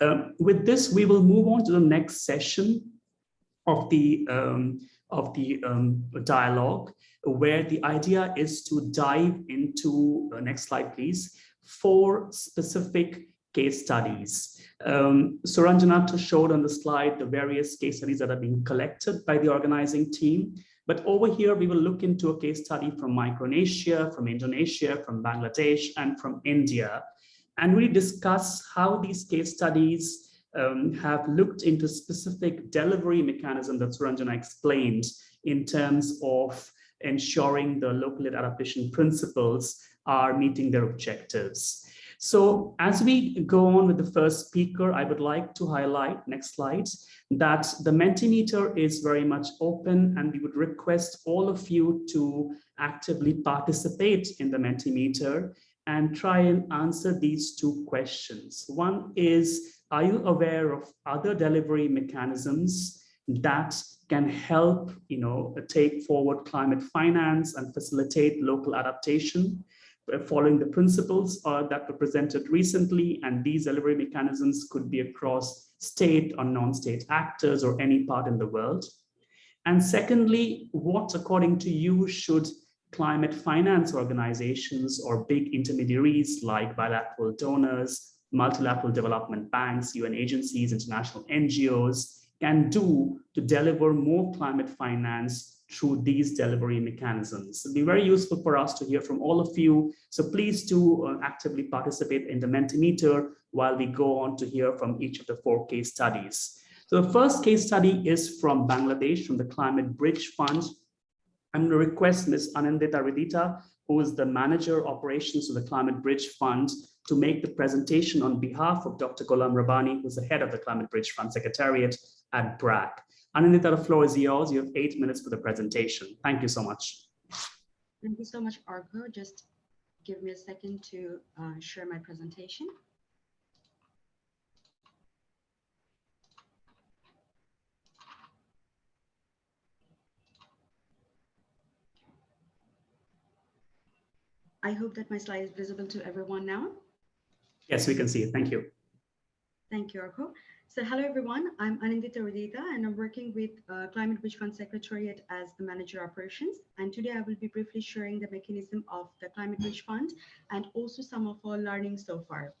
Um, with this, we will move on to the next session of the um, of the um, dialogue, where the idea is to dive into, uh, next slide please, four specific case studies. Um, Suranjana showed on the slide the various case studies that are being collected by the organizing team. But over here, we will look into a case study from Micronesia, from Indonesia, from Bangladesh, and from India, and we discuss how these case studies um, have looked into specific delivery mechanism that Suranjana explained in terms of ensuring the local adaptation principles are meeting their objectives. So as we go on with the first speaker, I would like to highlight, next slide, that the Mentimeter is very much open and we would request all of you to actively participate in the Mentimeter and try and answer these two questions. One is, are you aware of other delivery mechanisms that can help you know, take forward climate finance and facilitate local adaptation? uh, following the principles uh, that were presented recently, and these delivery mechanisms could be across state or non-state actors or any part in the world. And secondly, what according to you should climate finance organizations or big intermediaries like bilateral donors, multilateral development banks, UN agencies, international NGOs can do to deliver more climate finance through these delivery mechanisms. It'll be very useful for us to hear from all of you. So please do uh, actively participate in the Mentimeter while we go on to hear from each of the four case studies. So the first case study is from Bangladesh, from the Climate Bridge Fund. I'm going to request Ms. Anindita Ridita, who is the manager operations of the Climate Bridge Fund, to make the presentation on behalf of Dr. Ghulam Rabbani, who's the head of the Climate Bridge Fund Secretariat at BRAC. Anindita, the floor is yours. You have eight minutes for the presentation. Thank you so much. Thank you so much, Arghya. Just give me a second to uh, share my presentation. I hope that my slide is visible to everyone now. Yes, we can see it. Thank you. Thank you, Arghya. So hello, everyone. I'm Anindita Udita, and I'm working with uh, Climate Bridge Fund Secretariat as the Manager Operations. And today I will be briefly sharing the mechanism of the Climate Bridge Fund and also some of our learning so far.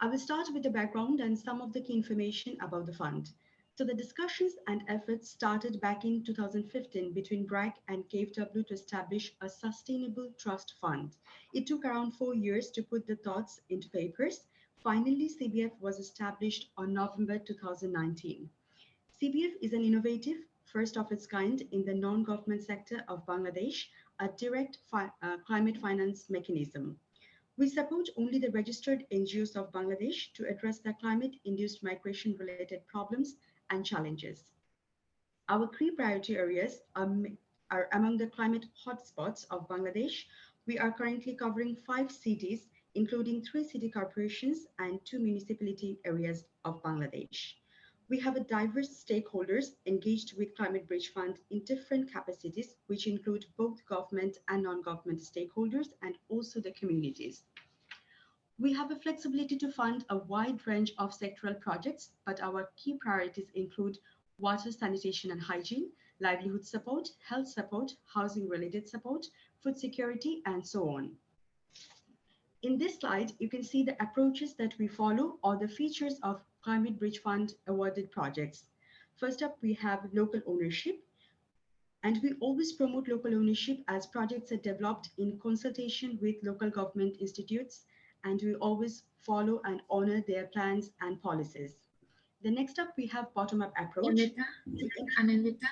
I will start with the background and some of the key information about the fund. So the discussions and efforts started back in 2015 between BRAC and KfW to establish a sustainable trust fund. It took around four years to put the thoughts into papers. Finally, CBF was established on November 2019. CBF is an innovative, first of its kind in the non-government sector of Bangladesh, a direct fi uh, climate finance mechanism. We support only the registered NGOs of Bangladesh to address the climate-induced migration-related problems and challenges. Our three priority areas are, among the climate hotspots of Bangladesh. We are currently covering five cities, including three city corporations and two municipality areas of Bangladesh. We have a diverse stakeholders engaged with Climate Bridge Fund in different capacities, which include both government and non-government stakeholders and also the communities. We have a flexibility to fund a wide range of sectoral projects, but our key priorities include water, sanitation and hygiene, livelihood support, health support, housing related support, food security, and so on. In this slide, you can see the approaches that we follow or the features of Climate Bridge Fund awarded projects. First up, we have local ownership. And we always promote local ownership as projects are developed in consultation with local government institutes and we always follow and honor their plans and policies. The next up, we have bottom-up approach. Anindita, Anindita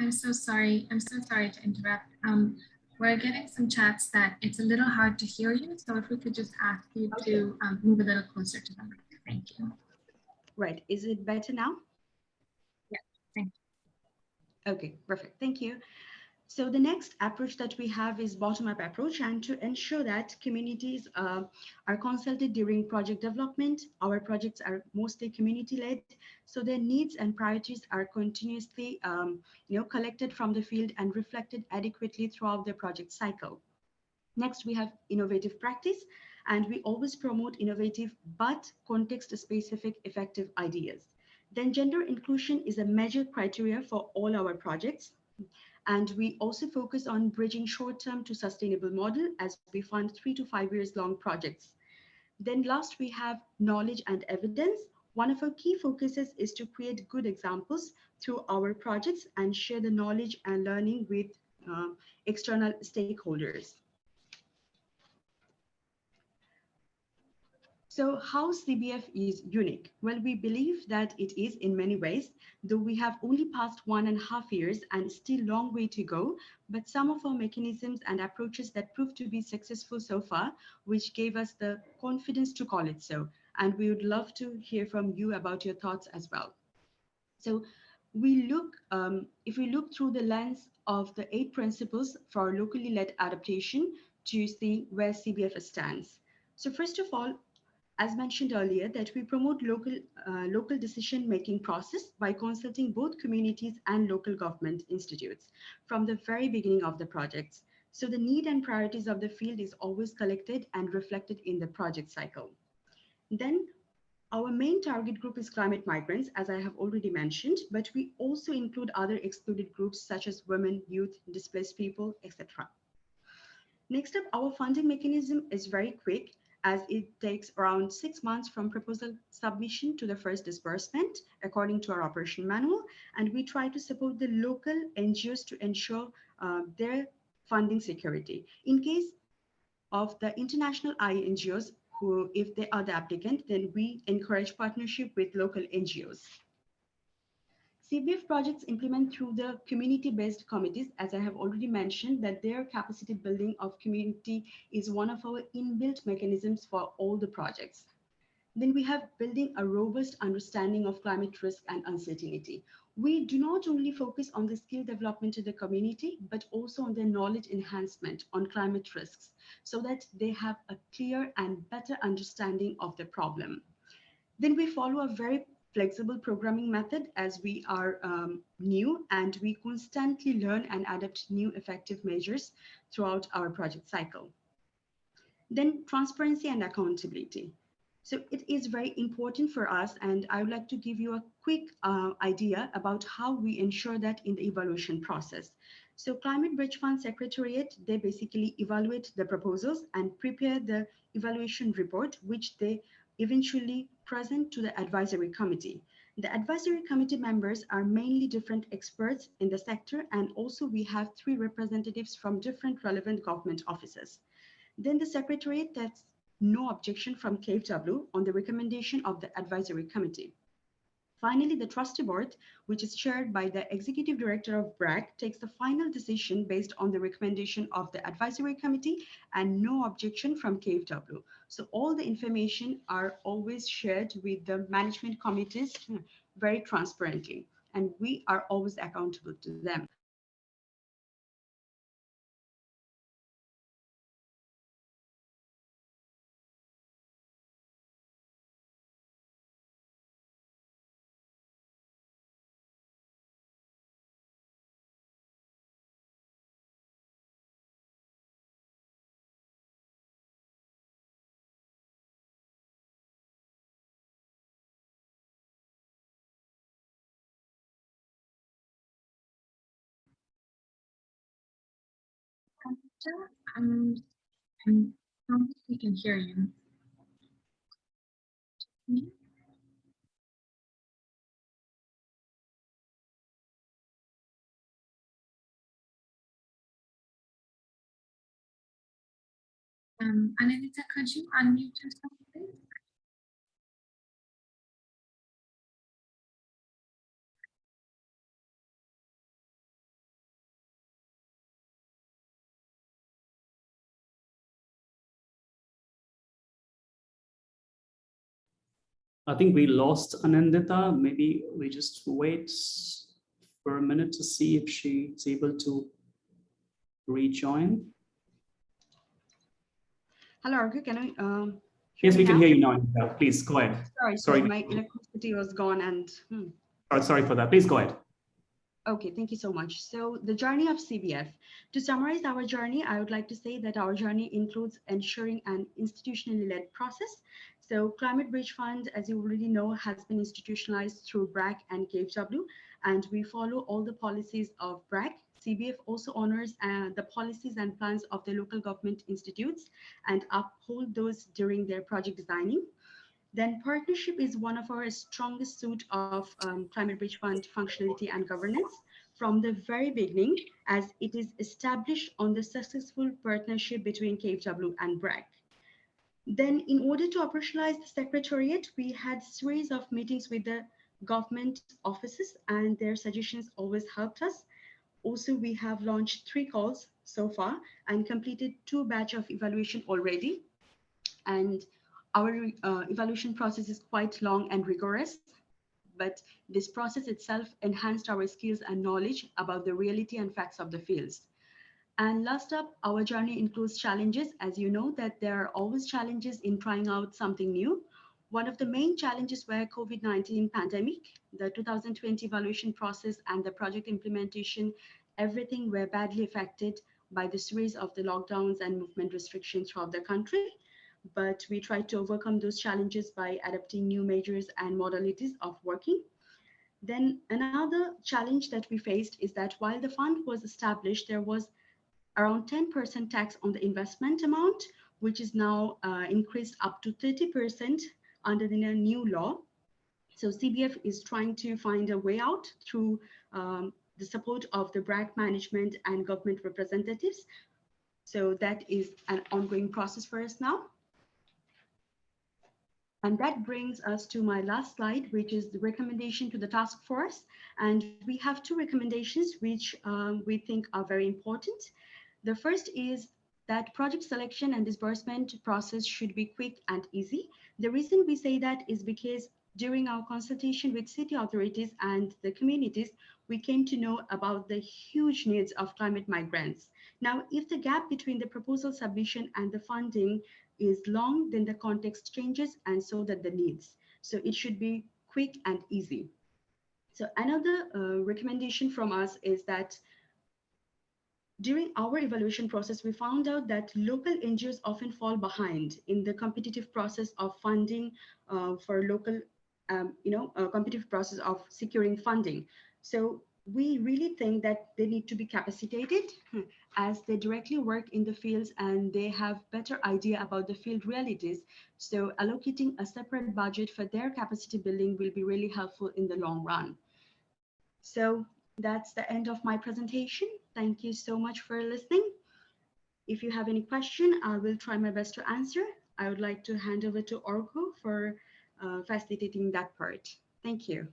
I'm so sorry. I'm so sorry to interrupt. Um, we're getting some chats that it's a little hard to hear you. So if we could just ask you okay. to um, move a little closer to the mic. Thank you. Right. Is it better now? Yeah. Thank you. Okay, perfect. Thank you. So the next approach that we have is bottom-up approach and to ensure that communities uh, are consulted during project development. Our projects are mostly community-led, so their needs and priorities are continuously um, you know, collected from the field and reflected adequately throughout the project cycle. Next, we have innovative practice, and we always promote innovative but context-specific effective ideas. Then gender inclusion is a major criteria for all our projects. And we also focus on bridging short-term to sustainable model as we fund three to five years long projects. Then last, we have knowledge and evidence. One of our key focuses is to create good examples through our projects and share the knowledge and learning with uh, external stakeholders. So how CBF is unique? Well, we believe that it is in many ways, though we have only passed one and a half years and still long way to go, but some of our mechanisms and approaches that proved to be successful so far, which gave us the confidence to call it so. And we would love to hear from you about your thoughts as well. So we look, um, if we look through the lens of the eight principles for locally led adaptation to see where CBF stands. So first of all, as mentioned earlier, that we promote local, uh, local decision-making process by consulting both communities and local government institutes from the very beginning of the projects. So the need and priorities of the field is always collected and reflected in the project cycle. Then our main target group is climate migrants, as I have already mentioned, but we also include other excluded groups such as women, youth, displaced people, etc. Next up, our funding mechanism is very quick as it takes around six months from proposal submission to the first disbursement, according to our operation manual. And we try to support the local NGOs to ensure uh, their funding security. In case of the international INGOs, who, if they are the applicant, then we encourage partnership with local NGOs. CBF projects implement through the community-based committees, as I have already mentioned, that their capacity building of community is one of our inbuilt mechanisms for all the projects. Then we have building a robust understanding of climate risk and uncertainty. We do not only focus on the skill development of the community, but also on the knowledge enhancement on climate risks so that they have a clear and better understanding of the problem. Then we follow a very flexible programming method as we are um, new and we constantly learn and adapt new effective measures throughout our project cycle. Then transparency and accountability. So it is very important for us and I would like to give you a quick uh, idea about how we ensure that in the evaluation process. So Climate Bridge Fund Secretariat, they basically evaluate the proposals and prepare the evaluation report, which they eventually present to the advisory committee. The advisory committee members are mainly different experts in the sector, and also we have three representatives from different relevant government offices. Then the secretariat takes no objection from KfW on the recommendation of the advisory committee. Finally, the trustee board, which is chaired by the executive director of BRAC, takes the final decision based on the recommendation of the advisory committee and no objection from KfW. So all the information are always shared with the management committees very transparently, and we are always accountable to them. Um, I don't think we can hear you. Um, Anelita, could you unmute yourself, please? I think we lost Anindita. Maybe we just wait for a minute to see if she's able to rejoin. Hello, can I? Um, Yes, we can now? hear you now. Please go ahead. Sorry, Sorry. sorry, my electricity was gone and hmm. Oh, sorry for that. Please go ahead. Okay, thank you so much. So the journey of CBF. To summarize our journey, I would like to say that our journey includes ensuring an institutionally led process. So Climate Bridge Fund, as you already know, has been institutionalized through BRAC and KfW, and we follow all the policies of BRAC. CBF also honors uh, the policies and plans of the local government institutes and uphold those during their project designing. Then partnership is one of our strongest suit of um, Climate Bridge Fund functionality and governance from the very beginning, as it is established on the successful partnership between KfW and BRAC. Then in order to operationalize the secretariat, we had series of meetings with the government offices and their suggestions always helped us. Also, we have launched three calls so far and completed two batch of evaluation already. And our uh, evaluation process is quite long and rigorous, but this process itself enhanced our skills and knowledge about the reality and facts of the fields. And last up, our journey includes challenges. As you know that there are always challenges in trying out something new. One of the main challenges were COVID-19 pandemic, the 2020 evaluation process and the project implementation, everything were badly affected by the series of the lockdowns and movement restrictions throughout the country. But we tried to overcome those challenges by adapting new measures and modalities of working. Then another challenge that we faced is that while the fund was established, there was around 10% tax on the investment amount, which is now uh, increased up to 30% under the new law. So CBF is trying to find a way out through um, the support of the BRAC management and government representatives. So that is an ongoing process for us now. And that brings us to my last slide, which is the recommendation to the task force. And we have two recommendations which um, we think are very important. The first is that project selection and disbursement process should be quick and easy. The reason we say that is because during our consultation with city authorities and the communities, we came to know about the huge needs of climate migrants. Now, if the gap between the proposal submission and the funding is long, then the context changes and so that the needs. So it should be quick and easy. So another uh, recommendation from us is that during our evaluation process, we found out that local NGOs often fall behind in the competitive process of funding uh, for local, um, you know, uh, competitive process of securing funding. So we really think that they need to be capacitated as they directly work in the fields and they have better idea about the field realities. So allocating a separate budget for their capacity building will be really helpful in the long run. So that's the end of my presentation. Thank you so much for listening. If you have any question, I will try my best to answer. I would like to hand over to Arghya for uh, facilitating that part. Thank you.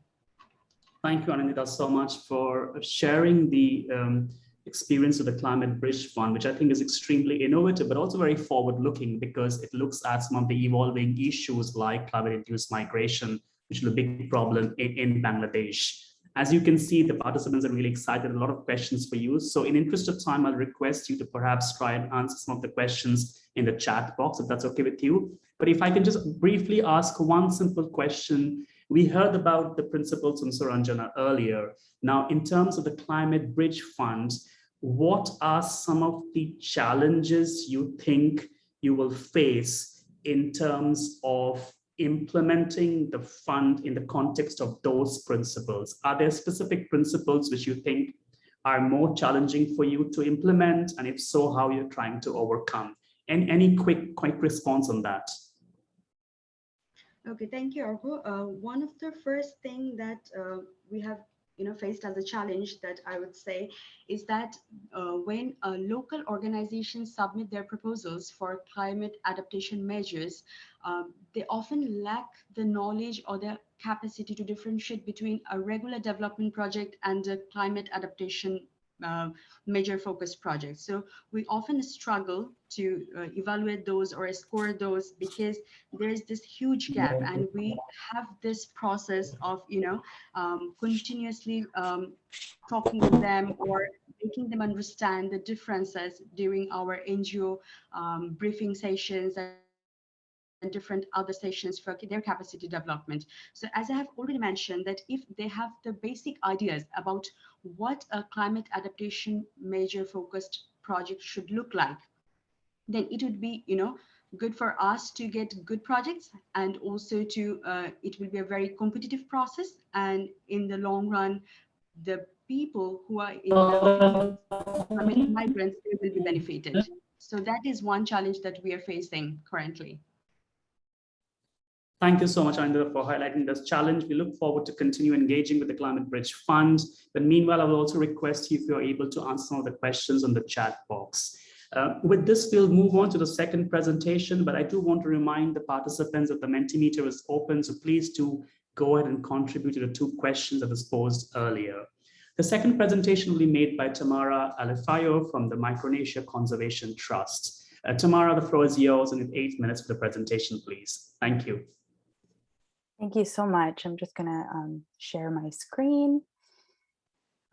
Thank you, Anindita, so much for sharing the um, experience of the Climate Bridge Fund, which I think is extremely innovative, but also very forward-looking because it looks at some of the evolving issues like climate-induced migration, which is a big problem in, in Bangladesh. As you can see, the participants are really excited, a lot of questions for you. So in interest of time, I'll request you to perhaps try and answer some of the questions in the chat box, if that's okay with you. But if I can just briefly ask one simple question. We heard about the principles from Suranjana earlier. Now, in terms of the Climate Bridge Fund, what are some of the challenges you think you will face in terms of implementing the fund in the context of those principles? Are there specific principles which you think are more challenging for you to implement? And if so, how you're trying to overcome? And any quick, quick response on that? Okay, thank you, Arghya. Uh, one of the first thing that uh, we have you know faced as a challenge that I would say is that uh, when local organizations submit their proposals for climate adaptation measures, um, they often lack the knowledge or the capacity to differentiate between a regular development project and a climate adaptation uh, major focus projects. So we often struggle to uh, evaluate those or score those because there is this huge gap and we have this process of, you know, um, continuously um, talking to them or making them understand the differences during our NGO um, briefing sessions and different other stations for their capacity development. So as I have already mentioned that if they have the basic ideas about what a climate adaptation major focused project should look like, then it would be, you know, good for us to get good projects and also to, uh, it will be a very competitive process. And in the long run, the people who are in the I migrants, will be benefited. So that is one challenge that we are facing currently. Thank you so much, Anindita, for highlighting this challenge. We look forward to continue engaging with the Climate Bridge Fund. But meanwhile, I will also request you if you're able to answer some of the questions on the chat box. Uh, with this, we'll move on to the second presentation, but I do want to remind the participants that the Mentimeter is open, so please do go ahead and contribute to the two questions that was posed earlier. The second presentation will be made by Tamara Alifayo from the Micronesia Conservation Trust. Uh, Tamara, the floor is yours, and with eight minutes for the presentation, please. Thank you. Thank you so much. I'm just going to um, share my screen.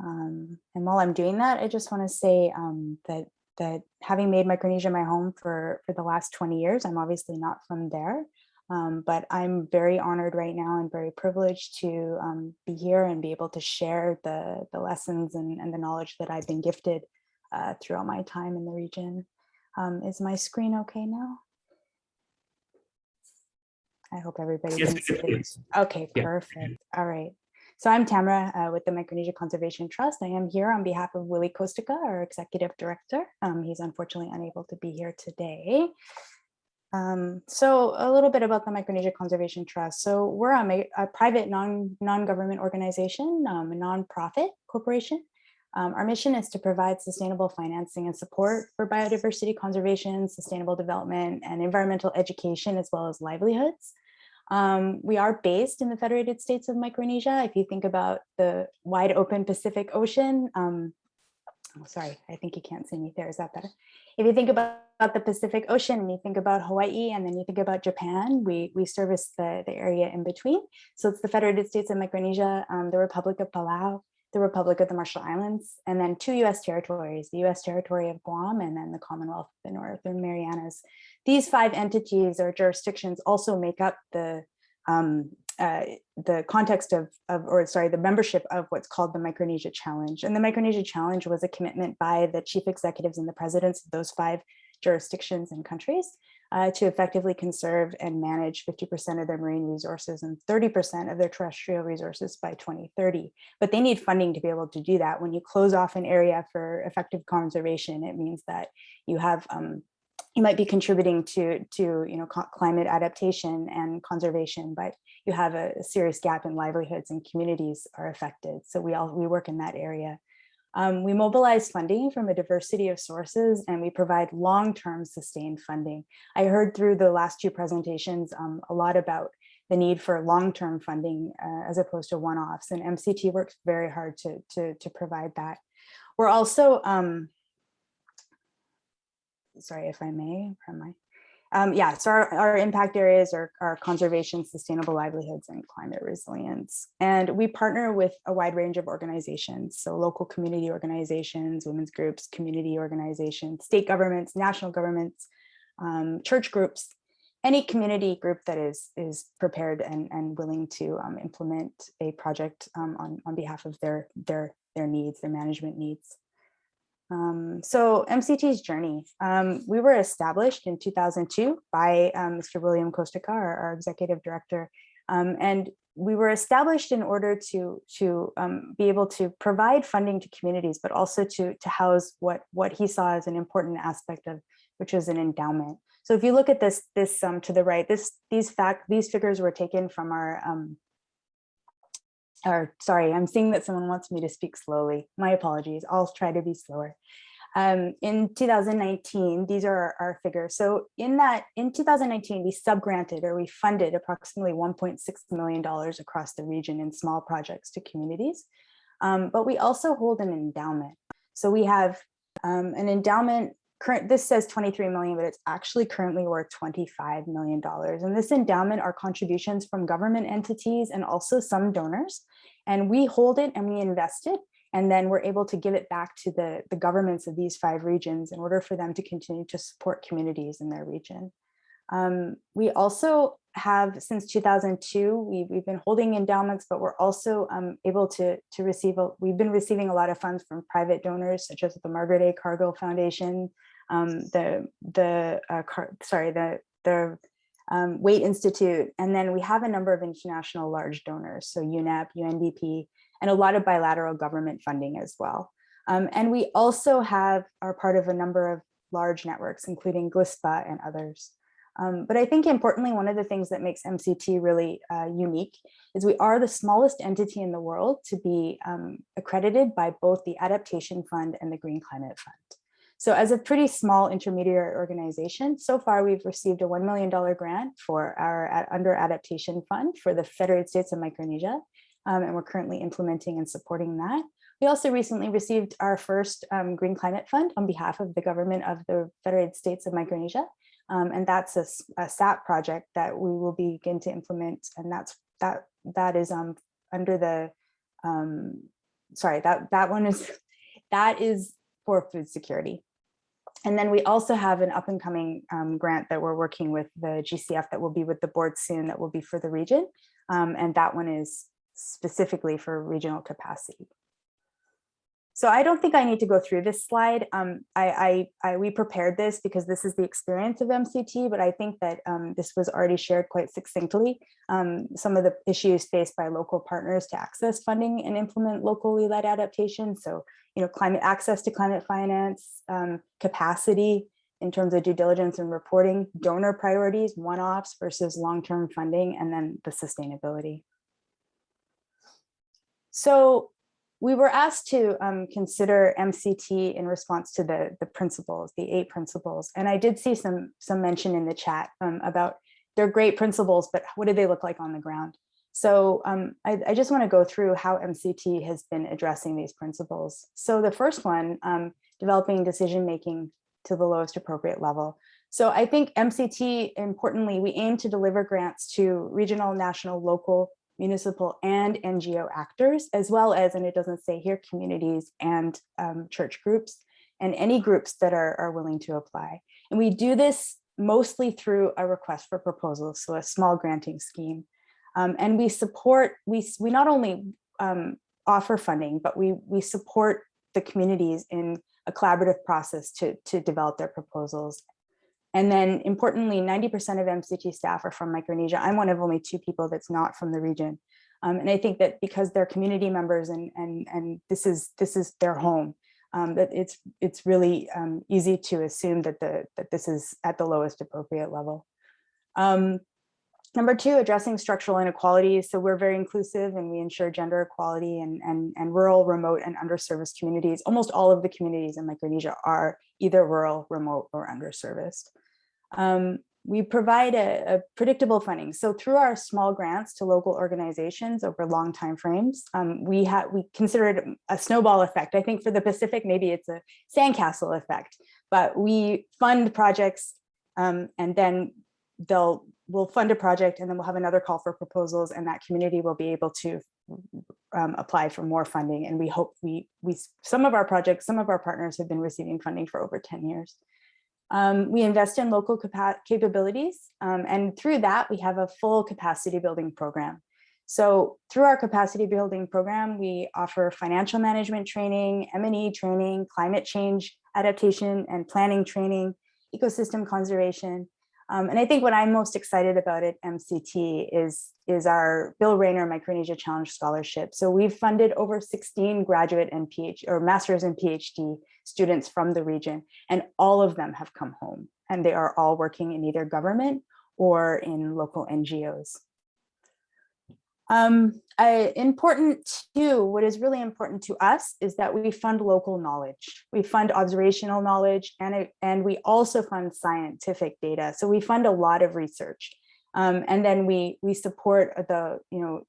Um, and while I'm doing that, I just want to say um, that that having made Micronesia my home for, for the last 20 years, I'm obviously not from there, um, but I'm very honored right now and very privileged to um, be here and be able to share the, the lessons and, and the knowledge that I've been gifted uh, throughout my time in the region. Um, is my screen okay now? I hope everybody Yes, can see it. Okay, Yeah. perfect. All right. So I'm Tamara uh, with the Micronesia Conservation Trust. I am here on behalf of Willie Kostka, our executive director. Um, he's unfortunately unable to be here today. Um, so a little bit about the Micronesia Conservation Trust. So we're a, a private non, non-government organization, um, a nonprofit corporation. Um, our mission is to provide sustainable financing and support for biodiversity conservation, sustainable development, and environmental education, as well as livelihoods. Um, we are based in the Federated States of Micronesia. If you think about the wide open Pacific Ocean, um, oh, sorry, I think you can't see me there. Is that better? If you think about, the Pacific Ocean and you think about Hawaii and then you think about Japan, we, we service the, the area in between. So it's the Federated States of Micronesia, um, the Republic of Palau, the Republic of the Marshall Islands, and then two US territories, the US territory of Guam and then the Commonwealth of the Northern Marianas. These five entities or jurisdictions also make up the um, uh, the context of, of, or sorry, the membership of what's called the Micronesia Challenge. And the Micronesia Challenge was a commitment by the chief executives and the presidents of those five jurisdictions and countries uh, to effectively conserve and manage 50% of their marine resources and 30% of their terrestrial resources by 2030. But they need funding to be able to do that. When you close off an area for effective conservation, it means that you have um, you might be contributing to to you know climate adaptation and conservation, but you have a serious gap in livelihoods and communities are affected. So we all we work in that area. Um, we mobilize funding from a diversity of sources and we provide long-term sustained funding. I heard through the last two presentations um, a lot about the need for long-term funding uh, as opposed to one-offs and MCT works very hard to, to, to provide that. We're also, um, sorry if I may, am I? Um, yeah, so our, our impact areas are, are conservation, sustainable livelihoods, and climate resilience. And we partner with a wide range of organizations, so local community organizations, women's groups, community organizations, state governments, national governments, um, church groups, any community group that is, is prepared and, and willing to um, implement a project um, on, on behalf of their, their, their needs, their management needs. Um, so MCT's journey, um, we were established in 2002 by um, Mr. William Kostka, our, our executive director, um, and we were established in order to, to um, be able to provide funding to communities, but also to, to house what, what he saw as an important aspect of, which was an endowment. So if you look at this, this um, to the right, this, these fact, these figures were taken from our or sorry, I'm seeing that someone wants me to speak slowly. My apologies. I'll try to be slower. Um, in 2019, these are our, our, figures. So in that, in 2019, we subgranted or we funded approximately $1.6 million across the region in small projects to communities. Um, but we also hold an endowment. So we have um, an endowment current this says 23 million but it's actually currently worth 25 million dollars. And this endowment are contributions from government entities and also some donors. And we hold it and we invest it and then we're able to give it back to the the governments of these five regions in order for them to continue to support communities in their region. Um, we also have since 2002 we, we've been holding endowments but we're also um, able to to receive a, we've been receiving a lot of funds from private donors such as the margaret a. Cargill foundation um, the the uh, car, sorry the the um, Waitt Institute, and then we have a number of international large donors, so UNEP, UNDP, and a lot of bilateral government funding as well. Um, and we also have are part of a number of large networks, including GLISPA and others. Um, but I think importantly, one of the things that makes MCT really uh, unique is we are the smallest entity in the world to be um, accredited by both the Adaptation Fund and the Green Climate Fund. So as a pretty small intermediary organization, so far we've received a $1 million grant for our under adaptation fund for the Federated States of Micronesia. Um, and we're currently implementing and supporting that. We also recently received our first um, Green Climate Fund on behalf of the government of the Federated States of Micronesia. Um, and that's a, a, SAP project that we will begin to implement. And that's that that is um, under the, um, sorry, that, that one is, that is for food security. And then we also have an up and coming um, grant that we're working with the GCF that will be with the board soon that will be for the region. Um, and that one is specifically for regional capacity. So I don't think I need to go through this slide. Um, I, I, I, we prepared this because this is the experience of MCT, but I think that um, this was already shared quite succinctly. Um, some of the issues faced by local partners to access funding and implement locally led adaptation. So, you know, climate access to climate finance, um, capacity in terms of due diligence and reporting, donor priorities, one-offs versus long-term funding, and then the sustainability. So we were asked to um, consider MCT in response to the, the principles, the eight principles. And I did see some, some mention in the chat um, about they're great principles, but what do they look like on the ground? So um, I, I, just want to go through how MCT has been addressing these principles. So the first one, um, developing decision-making to the lowest appropriate level. So I think MCT, importantly, we aim to deliver grants to regional, national, local, municipal and NGO actors, as well as, and it doesn't say here, communities and um, church groups, and any groups that are, are willing to apply. And we do this mostly through a request for proposals, so a small granting scheme. Um, and we support, we, we not only um, offer funding, but we, we support the communities in a collaborative process to, to develop their proposals. And then importantly, 90% of MCT staff are from Micronesia. I'm one of only two people that's not from the region. Um, and I think that because they're community members and, and, and this, is, this is their home, um, that it's, it's really um, easy to assume that, the, that this is at the lowest appropriate level. Um, Number two, addressing structural inequalities. So we're very inclusive and we ensure gender equality and, and, and rural, remote and underserviced communities. Almost all of the communities in Micronesia are either rural, remote or underserviced. Um, we provide a, a, predictable funding. So through our small grants to local organizations over long time frames, um, we have we consider it a snowball effect. I think for the Pacific, maybe it's a sandcastle effect, but we fund projects um, and then they'll we'll fund a project and then we'll have another call for proposals and that community will be able to um, apply for more funding. And we hope we, we, some of our projects, some of our partners have been receiving funding for over 10 years. Um, we invest in local capabilities um, and through that we have a full capacity building program. So through our capacity building program, we offer financial management training, M&E training, climate change adaptation and planning training, ecosystem conservation, um, and I think what I'm most excited about at MCT is, is our Bill Raynor Micronesia Challenge Scholarship. So we've funded over 16 graduate and PhD or master's and PhD students from the region, and all of them have come home and they are all working in either government or in local NGOs. Um, important too, what is really important to us is that we fund local knowledge. We fund observational knowledge and, it, and we also fund scientific data. So we fund a lot of research. Um, and then we, we support the you know,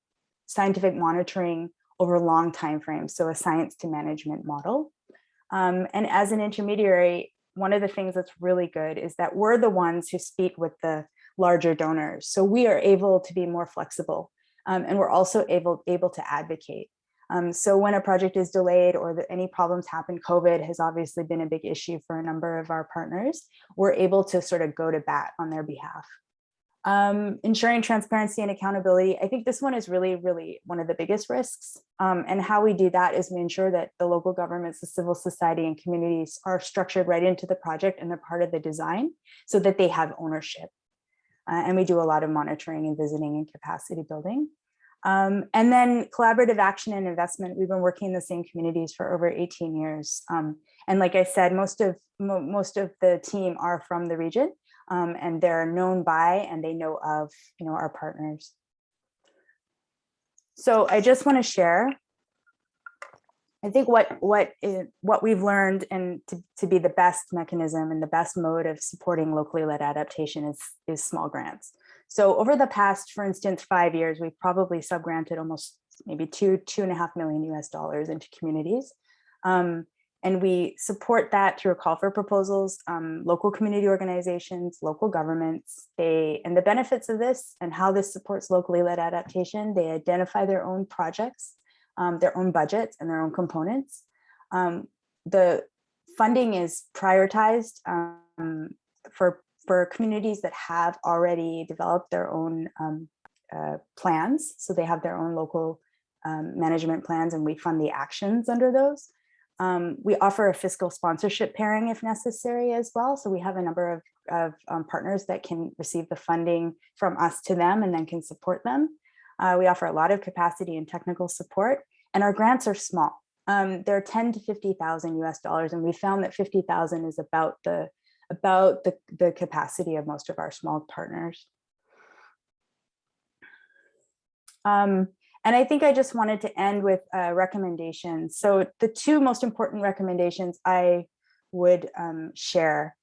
scientific monitoring over long time frames, so a science to management model. Um, and as an intermediary, one of the things that's really good is that we're the ones who speak with the larger donors. So we are able to be more flexible um, and we're also able, able to advocate. Um, so when a project is delayed or that any problems happen, COVID has obviously been a big issue for a number of our partners, we're able to sort of go to bat on their behalf. Um, ensuring transparency and accountability. I think this one is really, really one of the biggest risks. Um, and how we do that is we ensure that the local governments, the civil society and communities are structured right into the project and they're part of the design so that they have ownership. Uh, and we do a lot of monitoring and visiting and capacity building. Um, and then collaborative action and investment. We've been working in the same communities for over 18 years. Um, and like I said, most of mo most of the team are from the region um, and they're known by and they know of you know our partners. So I just want to share I think what what is, what we've learned and to, to be the best mechanism and the best mode of supporting locally led adaptation is is small grants. So over the past, for instance, five years, we've probably subgranted almost maybe two two and a half million US dollars into communities. Um, and we support that through a call for proposals, um, local community organizations, local governments, they, and the benefits of this and how this supports locally led adaptation, they identify their own projects um, their own budgets and their own components. Um, the funding is prioritized um, for, for communities that have already developed their own um, uh, plans. So they have their own local um, management plans and we fund the actions under those. Um, we offer a fiscal sponsorship pairing if necessary as well. So we have a number of, of um, partners that can receive the funding from us to them and then can support them. Uh, we offer a lot of capacity and technical support and our grants are small. Um, they're 10 to 50,000 US dollars and we found that 50,000 is about the about the, the capacity of most of our small partners. Um, and I think I just wanted to end with uh, recommendations. So the two most important recommendations I would um, share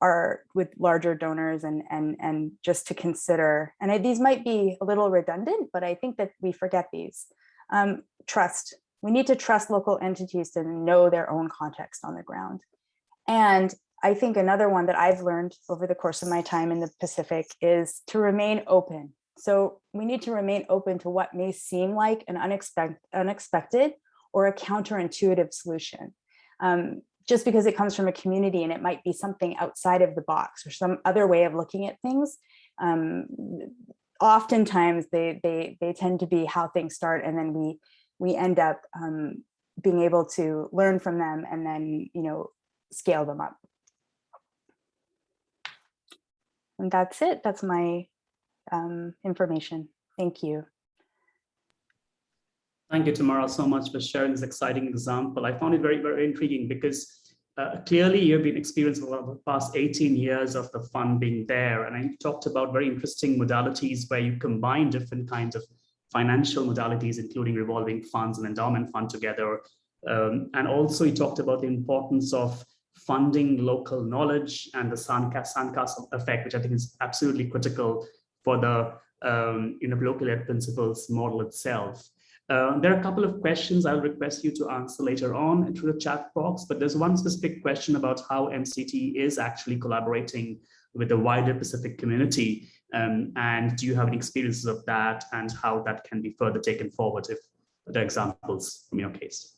are with larger donors and, and, and just to consider, and I, these might be a little redundant, but I think that we forget these. Um, trust, we need to trust local entities to know their own context on the ground. And I think another one that I've learned over the course of my time in the Pacific is to remain open. So we need to remain open to what may seem like an unexpected, unexpected or a counterintuitive solution. Um, just because it comes from a community and it might be something outside of the box or some other way of looking at things. Um, oftentimes they, they, they tend to be how things start and then we, we end up um, being able to learn from them and then, you know, scale them up. And that's it. That's my um, information. Thank you. Thank you, Tamara, so much for sharing this exciting example. I found it very, very intriguing because uh, clearly you've been experiencing over the past 18 years of the fund being there. And I talked about very interesting modalities where you combine different kinds of financial modalities, including revolving funds and endowment fund together. Um, and also he talked about the importance of funding local knowledge and the sandcastle effect, which I think is absolutely critical for the um, you know, local ed principles model itself. Uh, there are a couple of questions I'll request you to answer later on through the chat box, but there's one specific question about how MCT is actually collaborating with the wider Pacific community. Um, and do you have any experiences of that and how that can be further taken forward if there are examples from your case?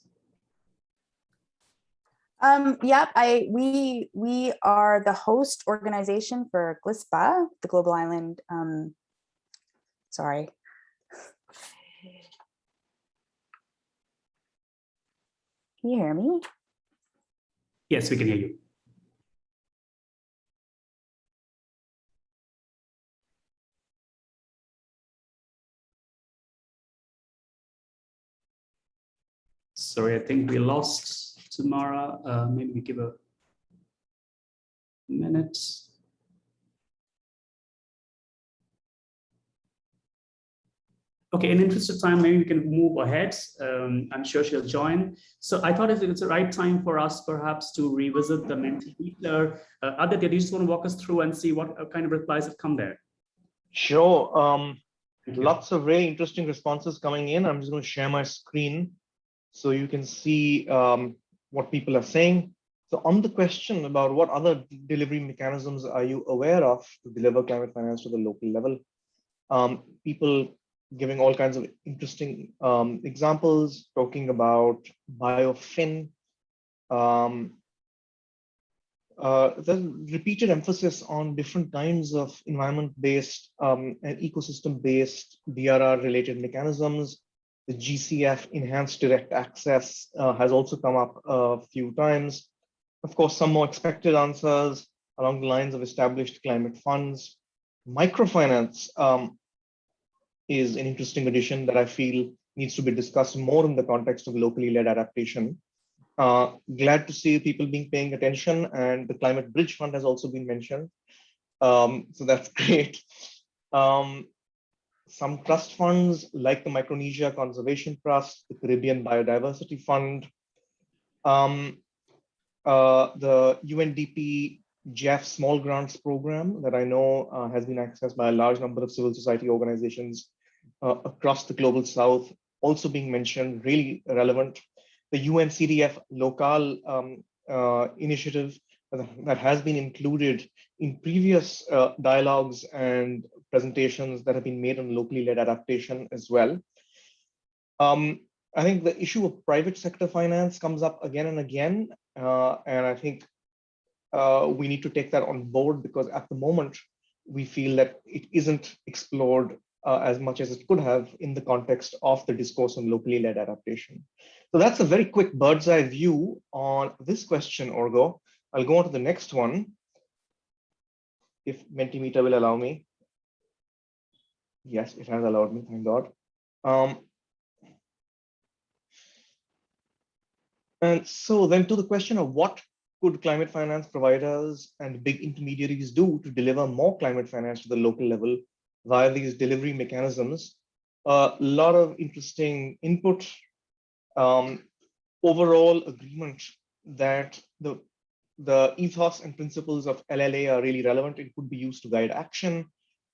Um, yep, I we we are the host organization for GLISPA, the Global Island. Um, sorry. Can you hear me? Yes, we can hear you. Sorry, I think we lost Tamara. Uh, maybe we give a minute. Okay, in interest of time, maybe we can move ahead. Um, I'm sure she'll join. So I thought it's the right time for us perhaps to revisit the Mentimeter. Uh, Aditya, do you just want to walk us through and see what kind of replies have come there? Sure. Um, lots of very interesting responses coming in. I'm just going to share my screen so you can see um, what people are saying. So on the question about what other delivery mechanisms are you aware of to deliver climate finance to the local level, um, people giving all kinds of interesting um, examples, talking about biofin. Um, uh, there's repeated emphasis on different kinds of environment-based um, and ecosystem-based DRR-related mechanisms. The GCF enhanced direct access uh, has also come up a few times. Of course, some more expected answers along the lines of established climate funds. Microfinance um, is an interesting addition that I feel needs to be discussed more in the context of locally led adaptation. Uh, glad to see people being paying attention and the Climate Bridge Fund has also been mentioned. Um, so that's [laughs] great. Um, some trust funds like the Micronesia Conservation Trust, the Caribbean Biodiversity Fund, um, uh, the UNDP GEF Small Grants Program that I know uh, has been accessed by a large number of civil society organizations uh, across the global south also being mentioned, really relevant. The UNCDF local um, uh, initiative that has been included in previous uh, dialogues and presentations that have been made on locally led adaptation as well. Um, I think the issue of private sector finance comes up again and again, uh, and I think uh, we need to take that on board because at the moment we feel that it isn't explored uh, as much as it could have in the context of the discourse on locally led adaptation. So that's a very quick bird's eye view on this question, Arghya. I'll go on to the next one, if Mentimeter will allow me. Yes, it has allowed me, thank God. Um, and so then to the question of what could climate finance providers and big intermediaries do to deliver more climate finance to the local level via these delivery mechanisms? A lot of interesting input, um, overall agreement that the, the ethos and principles of LLA are really relevant. It could be used to guide action.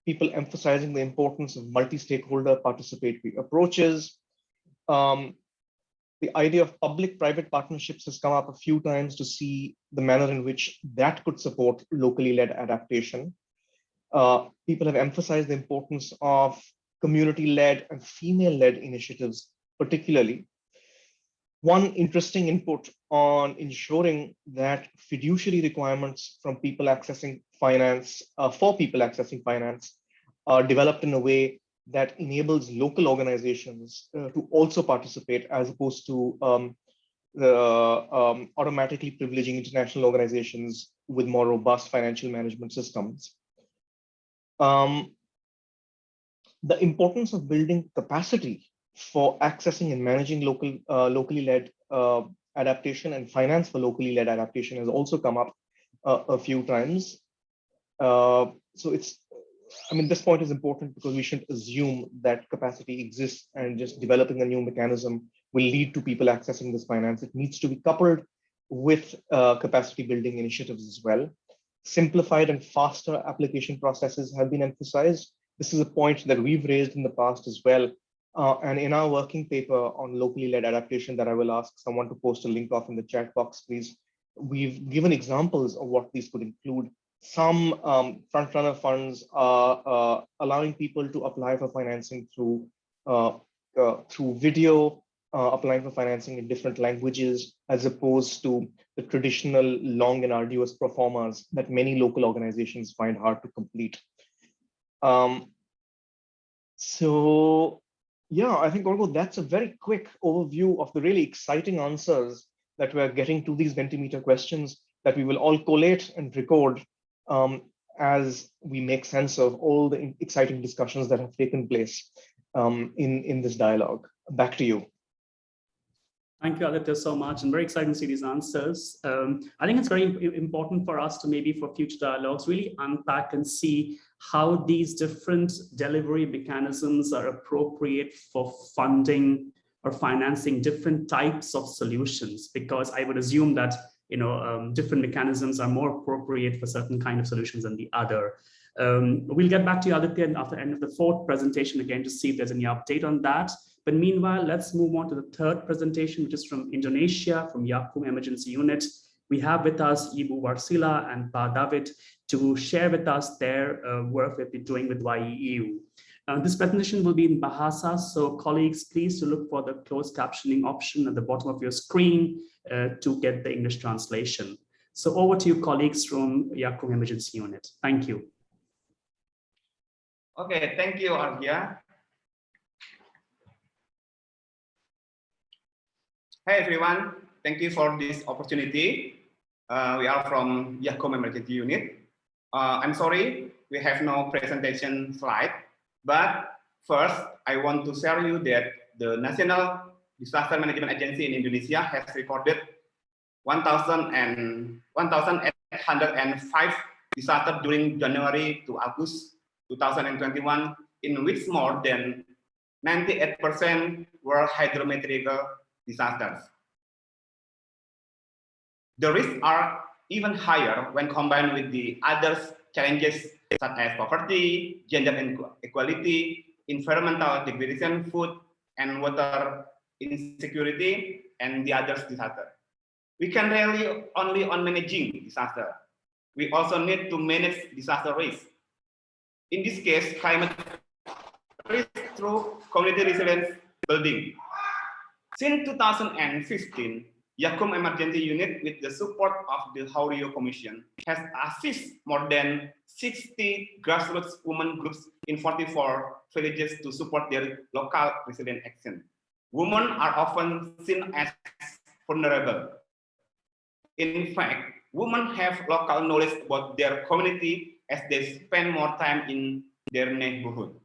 People emphasizing the importance of multi-stakeholder participatory approaches. Um, the idea of public-private partnerships has come up a few times to see the manner in which that could support locally led adaptation. Uh, people have emphasized the importance of community-led and female-led initiatives, particularly. One interesting input on ensuring that fiduciary requirements from people accessing finance, uh, for people accessing finance, are developed in a way that enables local organizations uh, to also participate as opposed to um, the um, automatically privileging international organizations with more robust financial management systems. Um, the importance of building capacity for accessing and managing local, uh, locally led uh, adaptation and finance for locally led adaptation has also come up uh, a few times. Uh, so it's I mean, this point is important because we shouldn't assume that capacity exists and just developing a new mechanism will lead to people accessing this finance. It needs to be coupled with uh, capacity building initiatives as well. Simplified and faster application processes have been emphasized. This is a point that we've raised in the past as well. Uh, and in our working paper on locally led adaptation that I will ask someone to post a link off in the chat box, please, we've given examples of what these could include some um, front runner funds are uh, allowing people to apply for financing through uh, uh, through video, uh, applying for financing in different languages, as opposed to the traditional long and arduous performers that many local organizations find hard to complete. Um, so yeah, I think Arghya, that's a very quick overview of the really exciting answers that we're getting to these Mentimeter questions that we will all collate and record um, as we make sense of all the exciting discussions that have taken place um, in, in this dialogue. Back to you. Thank you, Aditya, so much, and very exciting to see these answers. Um, I think it's very important for us to maybe for future dialogues really unpack and see how these different delivery mechanisms are appropriate for funding or financing different types of solutions, because I would assume that you know, um, different mechanisms are more appropriate for certain kind of solutions than the other. Um, we'll get back to you, Aditya, after the end of the fourth presentation again to see if there's any update on that. But meanwhile, let's move on to the third presentation, which is from Indonesia, from Yakum Emergency Unit. We have with us Ibu Warsila and Pa David to share with us their uh, work they've been doing with YEU. Uh, this presentation will be in Bahasa, so colleagues, please to look for the closed captioning option at the bottom of your screen uh, to get the English translation. So over to you, colleagues from Yakum Emergency Unit. Thank you. Okay, thank you, Arghya. Hey, everyone. Thank you for this opportunity. Uh, we are from Yakum Emergency Unit. Uh, I'm sorry, we have no presentation slide, but first, I want to share you that the National Disaster Management Agency in Indonesia has recorded 1,805 disasters during January to August 2021, in which more than 98% were hydrometeorological disasters. The risks are even higher when combined with the other challenges such as poverty, gender inequality, environmental degradation, food and water insecurity, and the others disaster. We can rely only on managing disaster. We also need to manage disaster risk. In this case, climate risk through community resilience building. Since 2015, Yakum Emergency Unit with the support of the Huairou Commission has assisted more than 60 grassroots women groups in 44 villages to support their local resilient action. Women are often seen as vulnerable. In fact, women have local knowledge about their community as they spend more time in their neighborhood.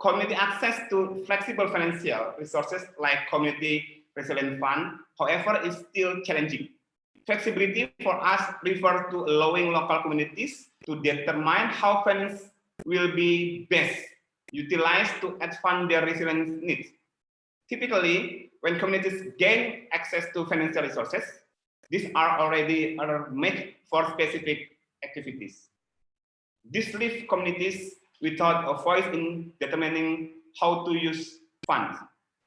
Community access to flexible financial resources like community resilient fund, however, is still challenging. Flexibility for us refers to allowing local communities to determine how funds will be best utilized to fund their resilience needs. Typically, when communities gain access to financial resources, these are already made for specific activities. This leaves communities without a voice in determining how to use funds.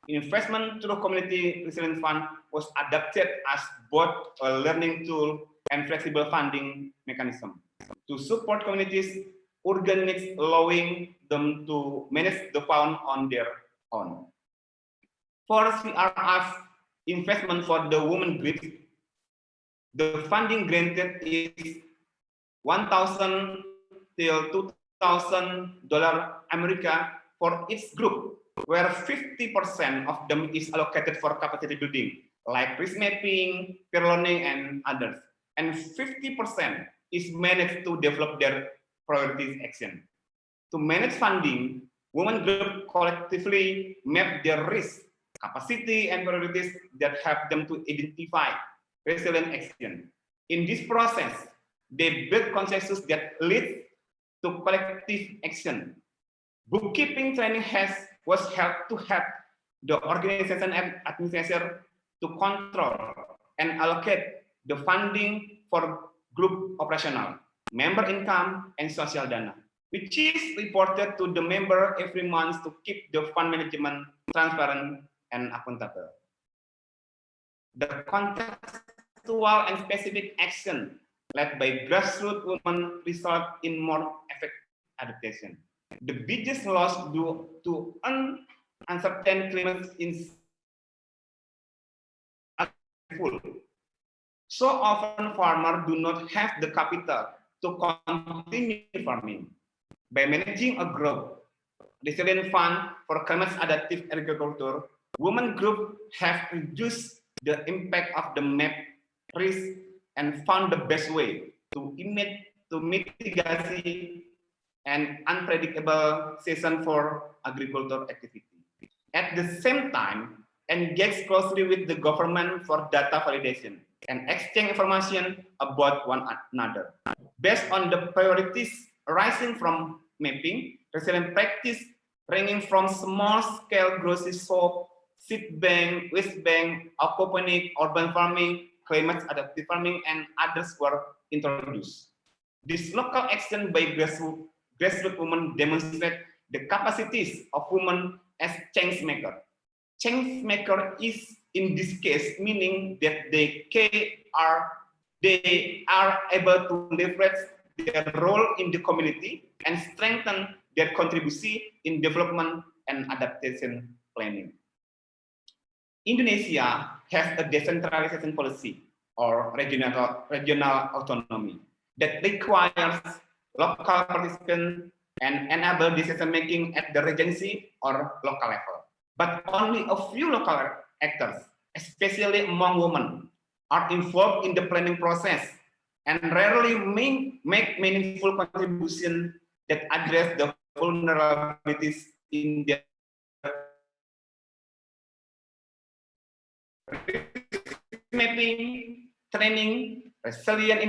Investment through Community Resilience Fund was adapted as both a learning tool and flexible funding mechanism to support communities' urgent needs, allowing them to manage the fund on their own. For CRF investment for the women group, the funding granted is 1,000 till 2,000 dollar America for each group where 50% of them is allocated for capacity building, like risk mapping, peer learning, and others. And 50% is managed to develop their priorities action. To manage funding, women group collectively map their risk, capacity, and priorities that help them to identify resilient action. In this process, they build consensus that leads to collective action. Bookkeeping training has was help to help the organization and administration to control and allocate the funding for group operational, member income, and social dana, which is reported to the member every month to keep the fund management transparent and accountable. The contextual and specific action led by grassroots women result in more effective adaptation the biggest loss due to uncertain climate is full. So often farmers do not have the capital to continue farming. By managing a group, resilient fund for climate adaptive agriculture, women group have reduced the impact of the map risk and found the best way to, emit, to mitigate and unpredictable season for agricultural activity. At the same time, engage closely with the government for data validation and exchange information about one another. Based on the priorities arising from mapping, resilient practice ranging from small-scale grocery shop, seed bank, waste bank, aquaponic, urban farming, climate adaptive farming, and others were introduced. This local action by grassroots grassroots women demonstrate the capacities of women as change maker. Change maker is in this case meaning that they are they are able to leverage their role in the community and strengthen their contribution in development and adaptation planning. Indonesia has a decentralization policy or regional, regional autonomy that requires local participants and enable decision making at the regency or local level. But only a few local actors, especially among women, are involved in the planning process and rarely make, make meaningful contribution that address the vulnerabilities in their mapping, training, resilient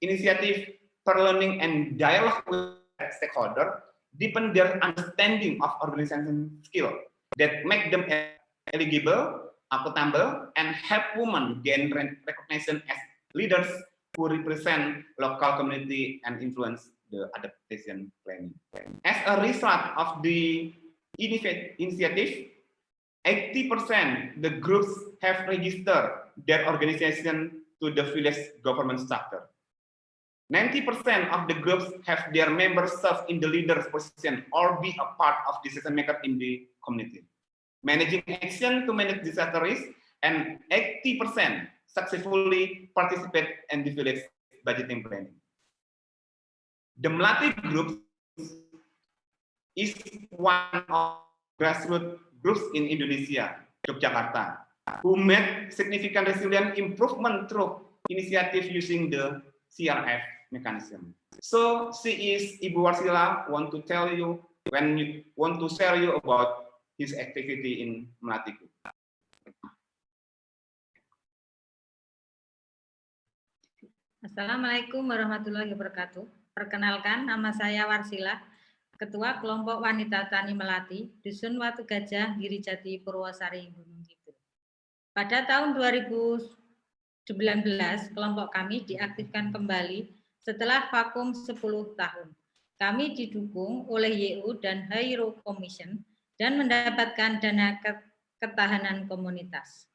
initiative, for learning and dialogue with stakeholder deepen their understanding of organization skill that make them eligible, accountable, and help women gain recognition as leaders who represent local community and influence the adaptation planning. As a result of the initiative, 80% the groups have registered their organization to the village government structure. 90% of the groups have their members serve in the leader's position or be a part of decision maker in the community. Managing action to manage disaster risk and 80% successfully participate in the village budgeting planning. The Melati group is one of grassroots groups in Indonesia, Yogyakarta, who made significant resilient improvement through initiative using the CRF mechanism. So she is Ibu Warsila want to tell you when you want to share you about his activity in Melati group. Assalamualaikum warahmatullahi wabarakatuh. Perkenalkan, nama saya Warsila, Ketua Kelompok Wanita Tani Melati, Dusun Watu Gajah, Girijati, Purwosari, Gunung Kidul. Pada tahun 2019, kelompok kami diaktifkan kembali setelah vakum 10 tahun. Kami didukung oleh YU dan Hairo Commission dan mendapatkan dana ketahanan komunitas.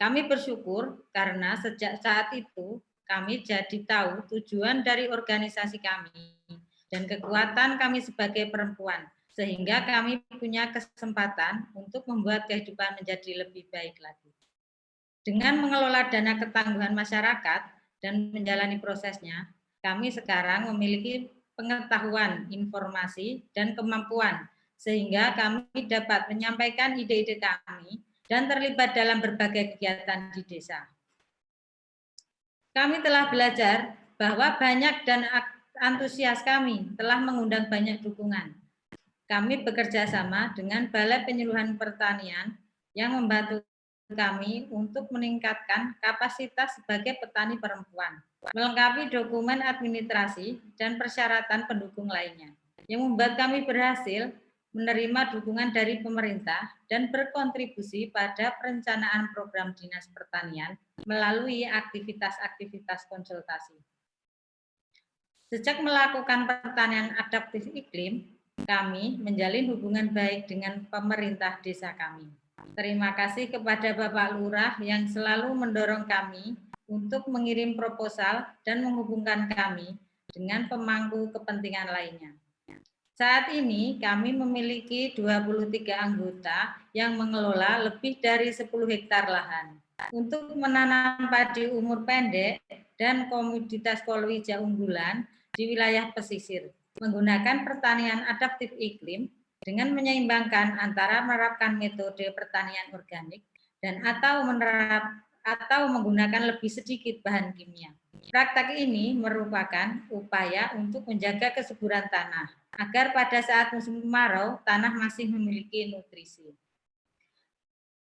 Kami bersyukur karena sejak saat itu kami jadi tahu tujuan dari organisasi kami dan kekuatan kami sebagai perempuan, sehingga kami punya kesempatan untuk membuat kehidupan menjadi lebih baik lagi. Dengan mengelola dana ketangguhan masyarakat dan menjalani prosesnya, kami sekarang memiliki pengetahuan, informasi, dan kemampuan, sehingga kami dapat menyampaikan ide-ide kami dan terlibat dalam berbagai kegiatan di desa kami telah belajar bahwa banyak dan antusias kami telah mengundang banyak dukungan. Kami bekerja sama dengan Balai Penyuluhan Pertanian yang membantu kami untuk meningkatkan kapasitas sebagai petani perempuan, melengkapi dokumen administrasi dan persyaratan pendukung lainnya, yang membuat kami berhasil menerima dukungan dari pemerintah dan berkontribusi pada perencanaan program Dinas Pertanian melalui aktivitas-aktivitas konsultasi. Sejak melakukan pertanian adaptif iklim, kami menjalin hubungan baik dengan pemerintah desa kami. Terima kasih kepada Bapak Lurah yang selalu mendorong kami untuk mengirim proposal dan menghubungkan kami dengan pemangku kepentingan lainnya. Saat ini kami memiliki 23 anggota yang mengelola lebih dari 10 hektar lahan. Untuk menanam padi umur pendek dan komoditas kolwija unggulan di wilayah pesisir, menggunakan pertanian adaptif iklim dengan menyeimbangkan antara menerapkan metode pertanian organik dan atau menerap atau menggunakan lebih sedikit bahan kimia. Praktek ini merupakan upaya untuk menjaga kesuburan tanah agar pada saat musim kemarau tanah masih memiliki nutrisi.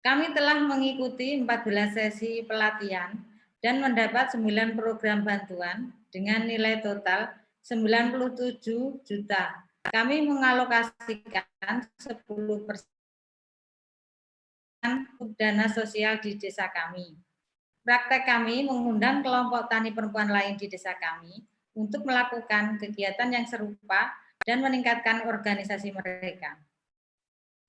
Kami telah mengikuti 14 sesi pelatihan dan mendapat 9 program bantuan dengan nilai total 97 juta. Kami mengalokasikan 10 persen dana sosial di desa kami. Praktek kami mengundang kelompok tani perempuan lain di desa kami untuk melakukan kegiatan yang serupa dan meningkatkan organisasi mereka.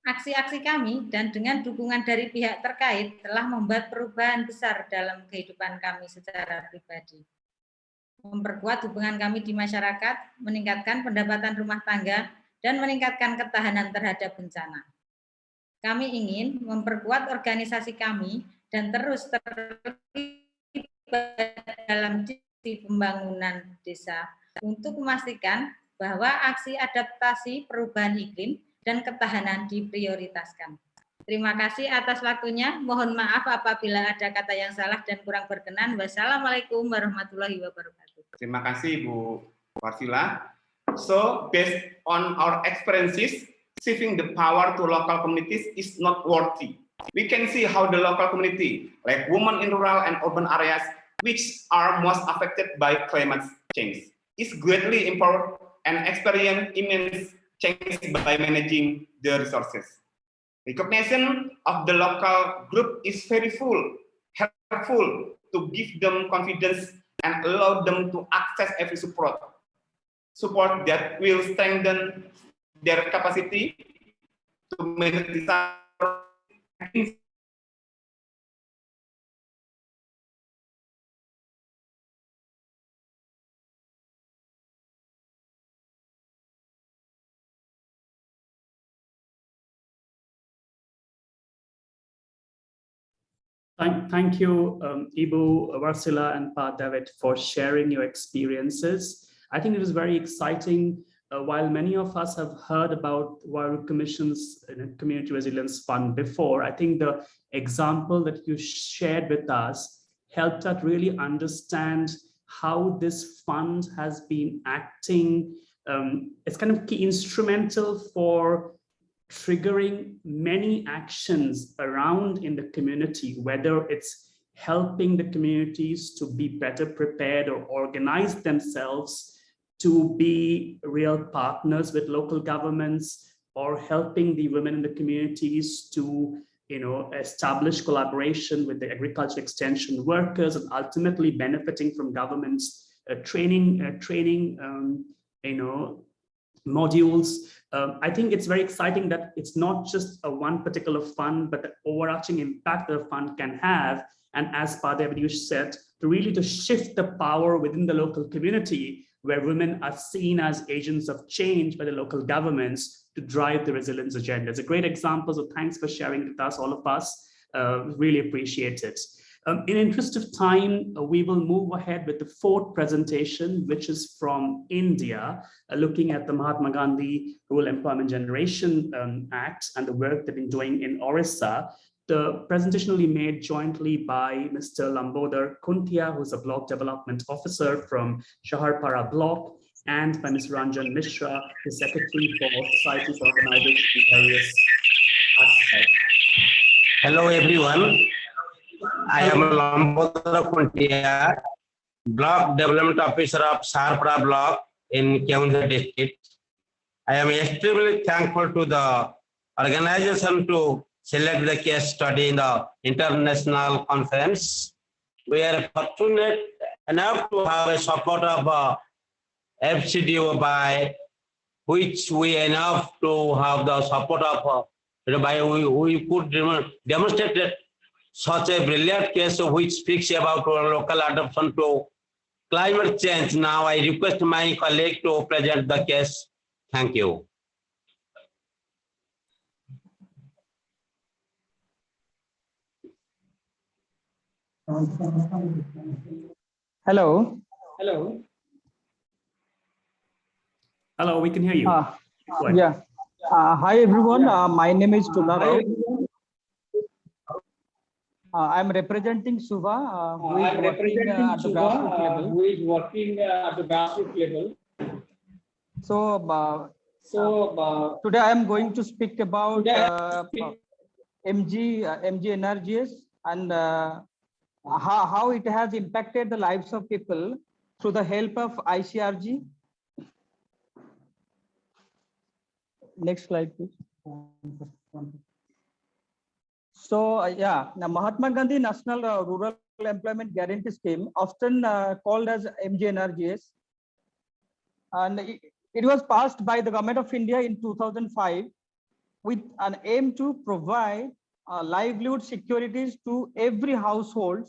Aksi-aksi kami dan dengan dukungan dari pihak terkait telah membuat perubahan besar dalam kehidupan kami secara pribadi. Memperkuat hubungan kami di masyarakat, meningkatkan pendapatan rumah tangga, dan meningkatkan ketahanan terhadap bencana. Kami ingin memperkuat organisasi kami dan terus terlibat dalam pembangunan desa untuk memastikan bahwa aksi adaptasi perubahan iklim dan ketahanan diprioritaskan. Terima kasih atas waktunya. Mohon maaf apabila ada kata yang salah dan kurang berkenan. Wassalamualaikum warahmatullahi wabarakatuh. Terima kasih Bu Warsila. So, based on our experiences, shifting the power to local communities is not worthy. We can see how the local community, like women in rural and urban areas, which are most affected by climate change, is greatly empowered and experience immense change by managing the resources. Recognition of the local group is very full, helpful to give them confidence and allow them to access every support. Support that will strengthen their capacity to manage Thank, thank you, um, Ibu, Warsila, and Pa David for sharing your experiences. I think it was very exciting. Uh, while many of us have heard about Huairou Commission's Community Resilience Fund before, I think the example that you shared with us helped us really understand how this fund has been acting. Um, it's kind of key instrumental for triggering many actions around in the community, whether it's helping the communities to be better prepared or organize themselves to be real partners with local governments or helping the women in the communities to you know, establish collaboration with the agriculture extension workers and ultimately benefiting from government's uh, training, uh, training, um, you know, modules. Um, I think it's very exciting that it's not just a one particular fund, but the overarching impact a fund can have. And as Padev you said, to really to shift the power within the local community where women are seen as agents of change by the local governments to drive the resilience agenda. It's a great example, so thanks for sharing with us, all of us. Uh, really appreciate it. Um, in interest of time, uh, we will move ahead with the fourth presentation, which is from India, uh, looking at the Mahatma Gandhi Rural Employment Generation um, Act and the work they've been doing in Orissa. The presentation will be made jointly by Mr. Lambodar Kuntia, who's a block development officer from Saharpada block, and by Ms. Ranjan Mishra, the Secretary for Various Aspects. Hello, everyone. I am Lambodara Kuntia, Block Development Officer of Saharpada Block in Keonjhar district. I am extremely thankful to the organization to select the case study in the international conference. We are fortunate enough to have a support of uh, FCDO by which we enough to have the support of uh, by we, we could demonstrate such a brilliant case which speaks about our local adoption to climate change. Now I request my colleague to present the case. Thank you. Hello. Hello. Hello, we can hear you. Uh, yeah. Uh, hi, everyone. Uh, my name is Tuna Rao. Uh, I'm representing Suva, uh, who is I'm working uh, at the Suva, grassroots uh, level. who is working uh, at the grassroots level. So, uh, So uh, today I am going to speak about uh, MG, uh, MGNREGS and uh, how, how it has impacted the lives of people through the help of ICRG. Next slide, please. So uh, yeah, the Mahatma Gandhi National uh, Rural Employment Guarantee Scheme, often uh, called as MGNRGS, and it, it was passed by the government of India in 2005 with an aim to provide uh, livelihood securities to every household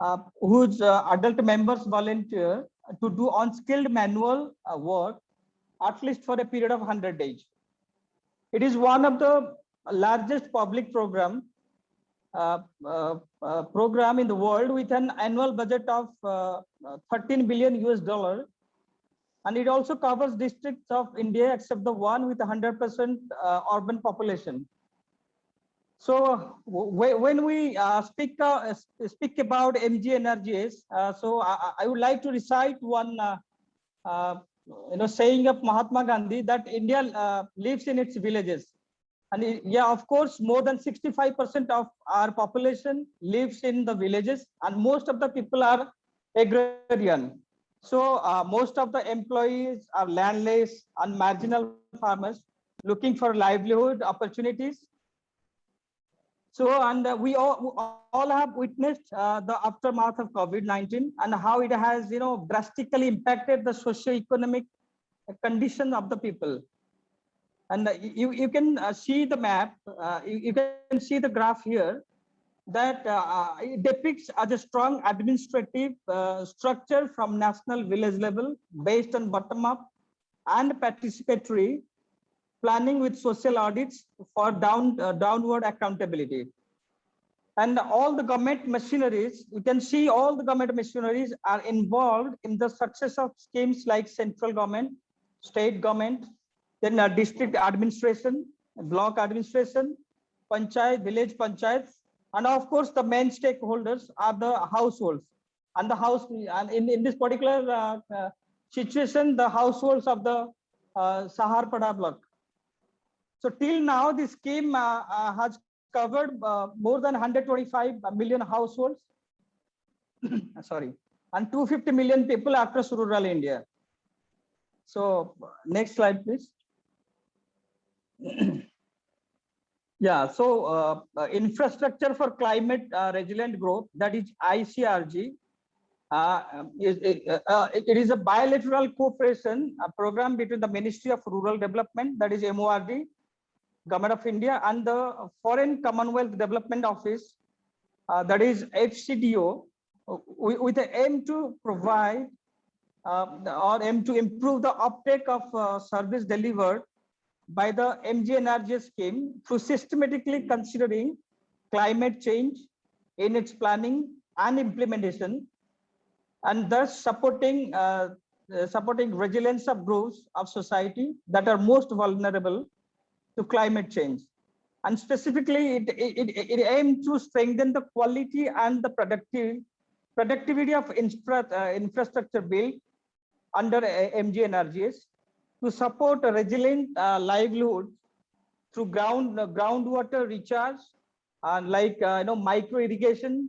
uh, whose uh, adult members volunteer to do unskilled manual work at least for a period of 100 days. It is one of the largest public program program in the world with an annual budget of uh, 13 billion US dollar. And it also covers districts of India except the one with 100% uh, urban population. So when we uh, speak uh, speak about MGNREGS, uh, so I, I would like to recite one uh, uh, you know saying of Mahatma Gandhi that India uh, lives in its villages. And yeah, of course, more than 65% of our population lives in the villages, and most of the people are agrarian. So uh, most of the employees are landless and marginal farmers looking for livelihood opportunities. So, and uh, we all, all have witnessed uh, the aftermath of COVID-19 and how it has, you know, drastically impacted the socio-economic condition of the people. And you, you can uh, see the map, uh, you, you can see the graph here that uh, depicts as a strong administrative structure from national village level based on bottom up and participatory planning with social audits for down uh, downward accountability. and all the government machineries, you can see all the government machineries are involved in the success of schemes like central government, state government, then uh, district administration, block administration, panchayat, village panchayats, and of course the main stakeholders are the households. And the house, and in, in this particular uh, uh, situation, the households of the uh, Saharpada block. So till now, this scheme uh, uh, has covered uh, more than 125 million households, [coughs] sorry, and 250 million people across rural India. So next slide, please. [clears throat] yeah, so uh, uh, infrastructure for climate uh, resilient growth, that is ICRG, uh, is, uh, uh, it is a bilateral cooperation program between the Ministry of Rural Development, that is MORD, Government of India, and the Foreign Commonwealth Development Office, uh, that is FCDO, uh, with, the aim to provide uh, or aim to improve the uptake of uh, service delivered by the MGNRG scheme through systematically considering climate change in its planning and implementation and thus supporting uh, uh, supporting resilience of groups of society that are most vulnerable to climate change. And specifically, it, it, it, it aimed to strengthen the quality and the productive, productivity of infra, uh, infrastructure built under uh, MGNRGS to support a resilient uh, livelihood through ground uh, groundwater recharge and like uh, you know micro irrigation,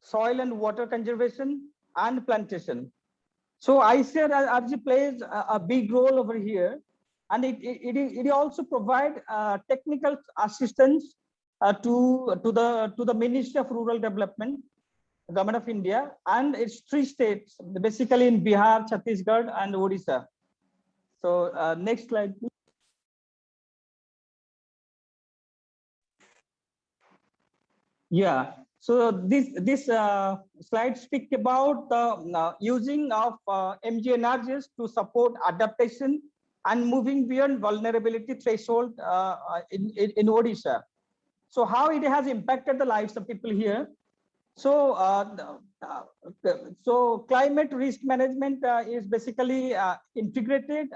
soil and water conservation, and plantation. So ICRG plays a, a big role over here, and it it, it, it also provide uh, technical assistance uh, to to the to the Ministry of Rural Development, Government of India, and its three states, basically in Bihar, Chhattisgarh, and Odisha. So uh, next slide, please. Yeah, so this this uh, slide speak about the uh, using of uh, MGNRGs to support adaptation and moving beyond vulnerability threshold uh, in, in, in Odisha. So how it has impacted the lives of people here. So uh, uh, so climate risk management uh, is basically uh, integrated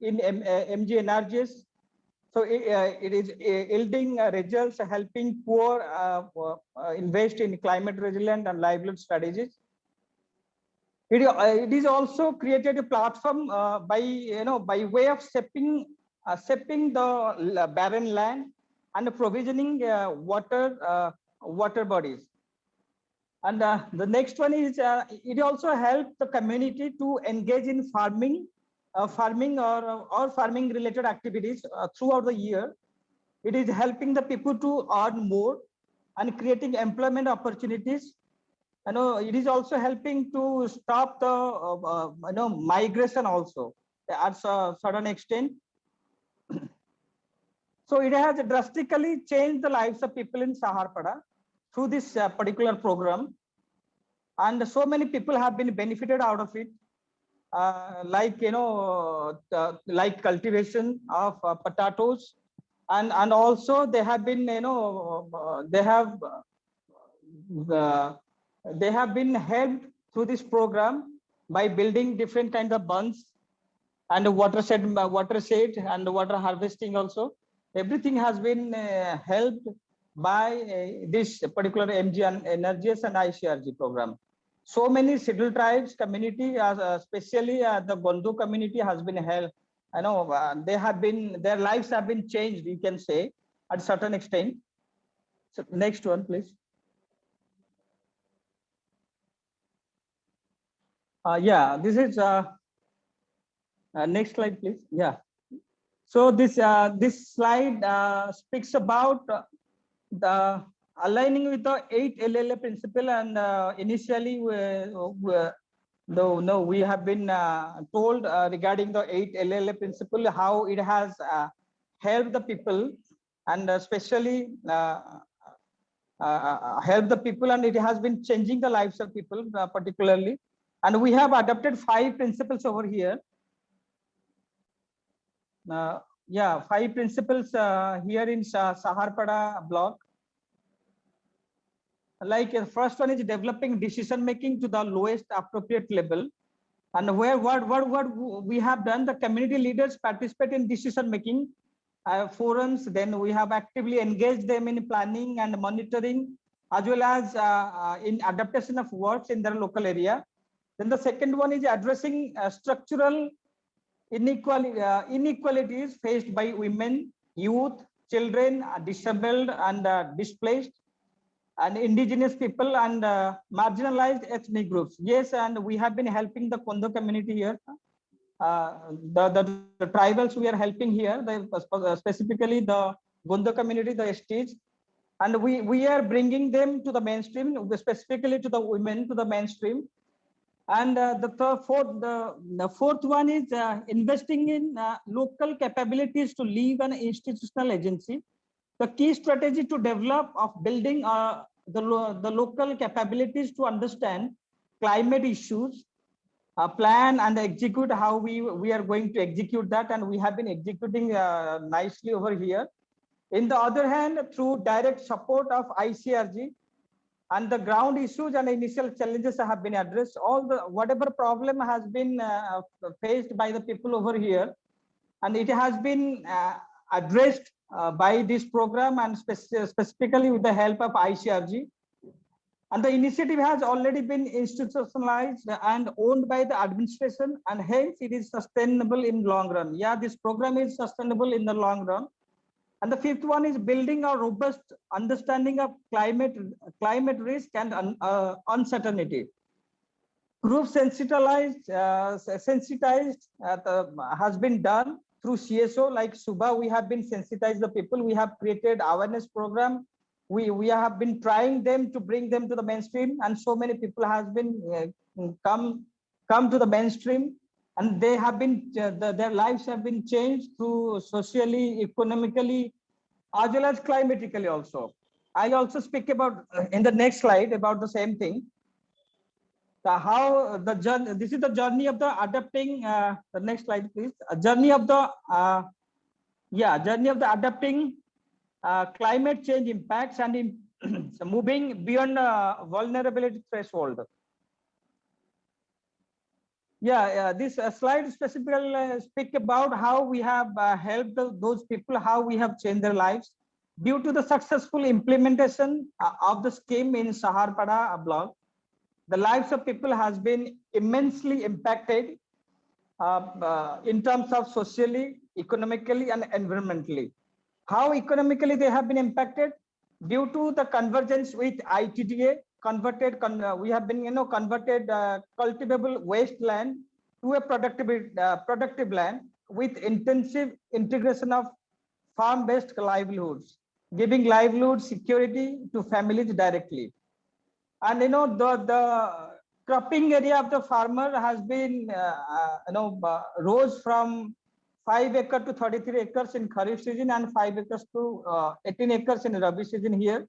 in M uh, MGNRGs. So it, it is yielding results, helping poor invest in climate resilient and livelihood strategies. It, it is also created a platform by you know by way of stepping uh, the barren land and provisioning uh, water uh, water bodies. And uh, the next one is uh, it also helped the community to engage in farming, uh, farming or or farming related activities uh, throughout the year. It is helping the people to earn more and creating employment opportunities. You know it is also helping to stop the uh, uh, you know migration also at a certain extent. So it has drastically changed the lives of people in saharpada through this uh, particular program. And so many people have been benefited out of it. Uh, like you know uh, like cultivation of uh, potatoes. And and also they have been you know uh, they have they have been helped through this program by building different kinds of bunds and watershed watershed and water harvesting also. Everything has been uh, helped by uh, this particular mg and energies and icrg program so many scheduled tribes community uh, especially uh, the gondu community has been helped i know they have been their lives have been changed you can say at certain extent so next one please Uh, yeah, this is uh, uh, next slide, please. Yeah. So this this slide speaks about the aligning with the eight LLA principle, and uh, initially, we, we, no, we have been uh, told uh, regarding the eight LLA principle how it has uh, helped the people, and especially uh, uh, help the people, and it has been changing the lives of people, uh, particularly. And we have adopted five principles over here. Uh, yeah, five principles uh, here in Sa Saharpada block. Like uh, first one is developing decision making to the lowest appropriate level. And where what what what we have done the community leaders participate in decision making uh, forums. Then we have actively engaged them in planning and monitoring as well as uh, uh, in adaptation of works in their local area. Then the second one is addressing uh, structural inequality uh, inequalities faced by women youth children disabled and displaced and indigenous people and uh, marginalized ethnic groups. Yes, and we have been helping the Kondo community here. Uh, the, the, the tribals we are helping here, the, uh, specifically the Gondo community, the STs, and we, we are bringing them to the mainstream, specifically to the women to the mainstream. And uh, the third, fourth, the, the fourth one is uh, investing in uh, local capabilities to leave an institutional agency the key strategy to develop of building uh, the, lo the local capabilities to understand climate issues, uh, plan and execute how we, we are going to execute that. And we have been executing uh, nicely over here. In the other hand, through direct support of ICRG and the ground issues and initial challenges have been addressed, all the whatever problem has been uh, faced by the people over here, and it has been uh, addressed uh, by this program and speci specifically with the help of ICRG. And the initiative has already been institutionalized and owned by the administration and hence it is sustainable in long run. Yeah, this program is sustainable in the long run. And the fifth one is building a robust understanding of climate, climate risk and uh, uncertainty. Group sensitized, uh, sensitized uh, the, has been done through CSO like Suba, we have been sensitized the people. We have created awareness program. We, we have been trying them to bring them to the mainstream and so many people has been uh, come, come to the mainstream and they have been, uh, the, their lives have been changed through socially, economically, as well as climatically also. I'll also speak about uh, in the next slide about the same thing the how the journey this is the journey of the adapting uh, the next slide please. A journey of the uh, yeah journey of the adapting uh, climate change impacts and in [clears throat] moving beyond uh, vulnerability threshold. Yeah, yeah this uh, slide specifically uh, speak about how we have helped the, those people how we have changed their lives due to the successful implementation of the scheme in saharpada block the lives of people has been immensely impacted uh, uh, in terms of socially, economically, and environmentally. How economically they have been impacted? Due to the convergence with ITDA, converted, con uh, we have been, you know, converted uh, cultivable wasteland to a productive, uh, productive land with intensive integration of farm-based livelihoods, giving livelihood security to families directly and you know the the cropping area of the farmer has been uh, uh, you know uh, rose from 5 acre to 33 acres in kharif season and 5 acres to uh, 18 acres in rabi season here.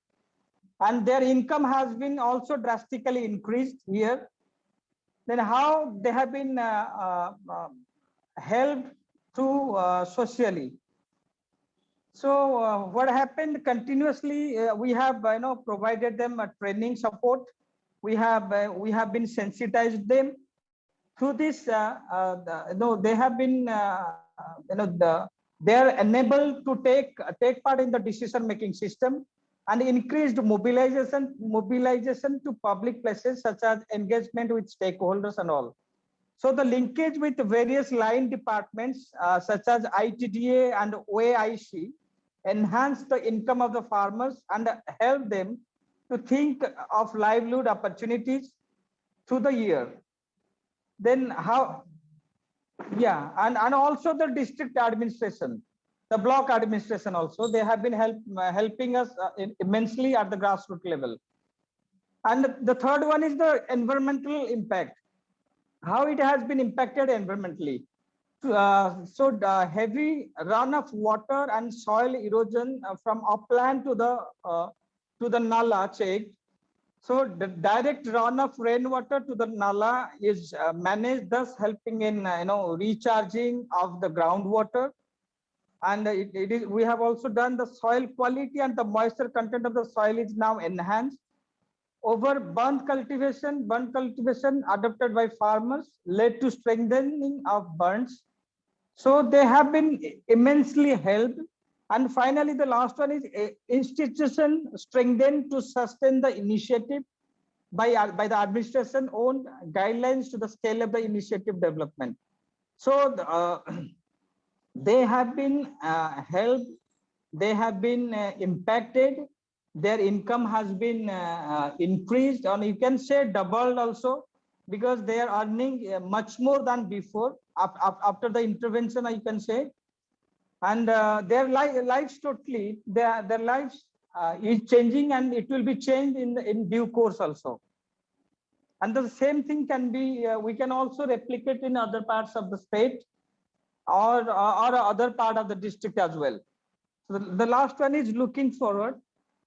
And their income has been also drastically increased here. Then how they have been uh, uh, helped to socially so uh, what happened continuously, uh, we have you know provided them a training support. We have uh, we have been sensitized them through this. Uh, uh, the, you know they have been uh, you know the they are enabled to take take part in the decision making system and increased mobilization mobilization to public places such as engagement with stakeholders and all. So the linkage with various line departments such as ITDA and OAIC enhance the income of the farmers and help them to think of livelihood opportunities through the year. Then how, yeah, and, and also the district administration, the block administration also, they have been help, helping us uh, immensely at the grassroots level. And the third one is the environmental impact, how it has been impacted environmentally uh, so the heavy run of water and soil erosion uh, from upland to the uh, to the nala check. So the direct run of rainwater to the nala is uh, managed, thus helping in uh, you know recharging of the groundwater. And it, it is we have also done the soil quality and the moisture content of the soil is now enhanced. over bund cultivation, bund cultivation adopted by farmers led to strengthening of bunds. So they have been immensely helped. And finally, the last one is institution strengthened to sustain the initiative by, uh, by the administration own guidelines to the scale of the initiative development. So uh, [clears throat] they have been uh, helped, they have been uh, impacted, their income has been uh, increased and you can say doubled also because they are earning uh, much more than before Af- af- after the intervention I can say. And uh, their li- lives totally their their lives uh, is changing and it will be changed in in due course also. And the same thing can be uh, we can also replicate in other parts of the state or or other part of the district as well. So the, the last one is looking forward.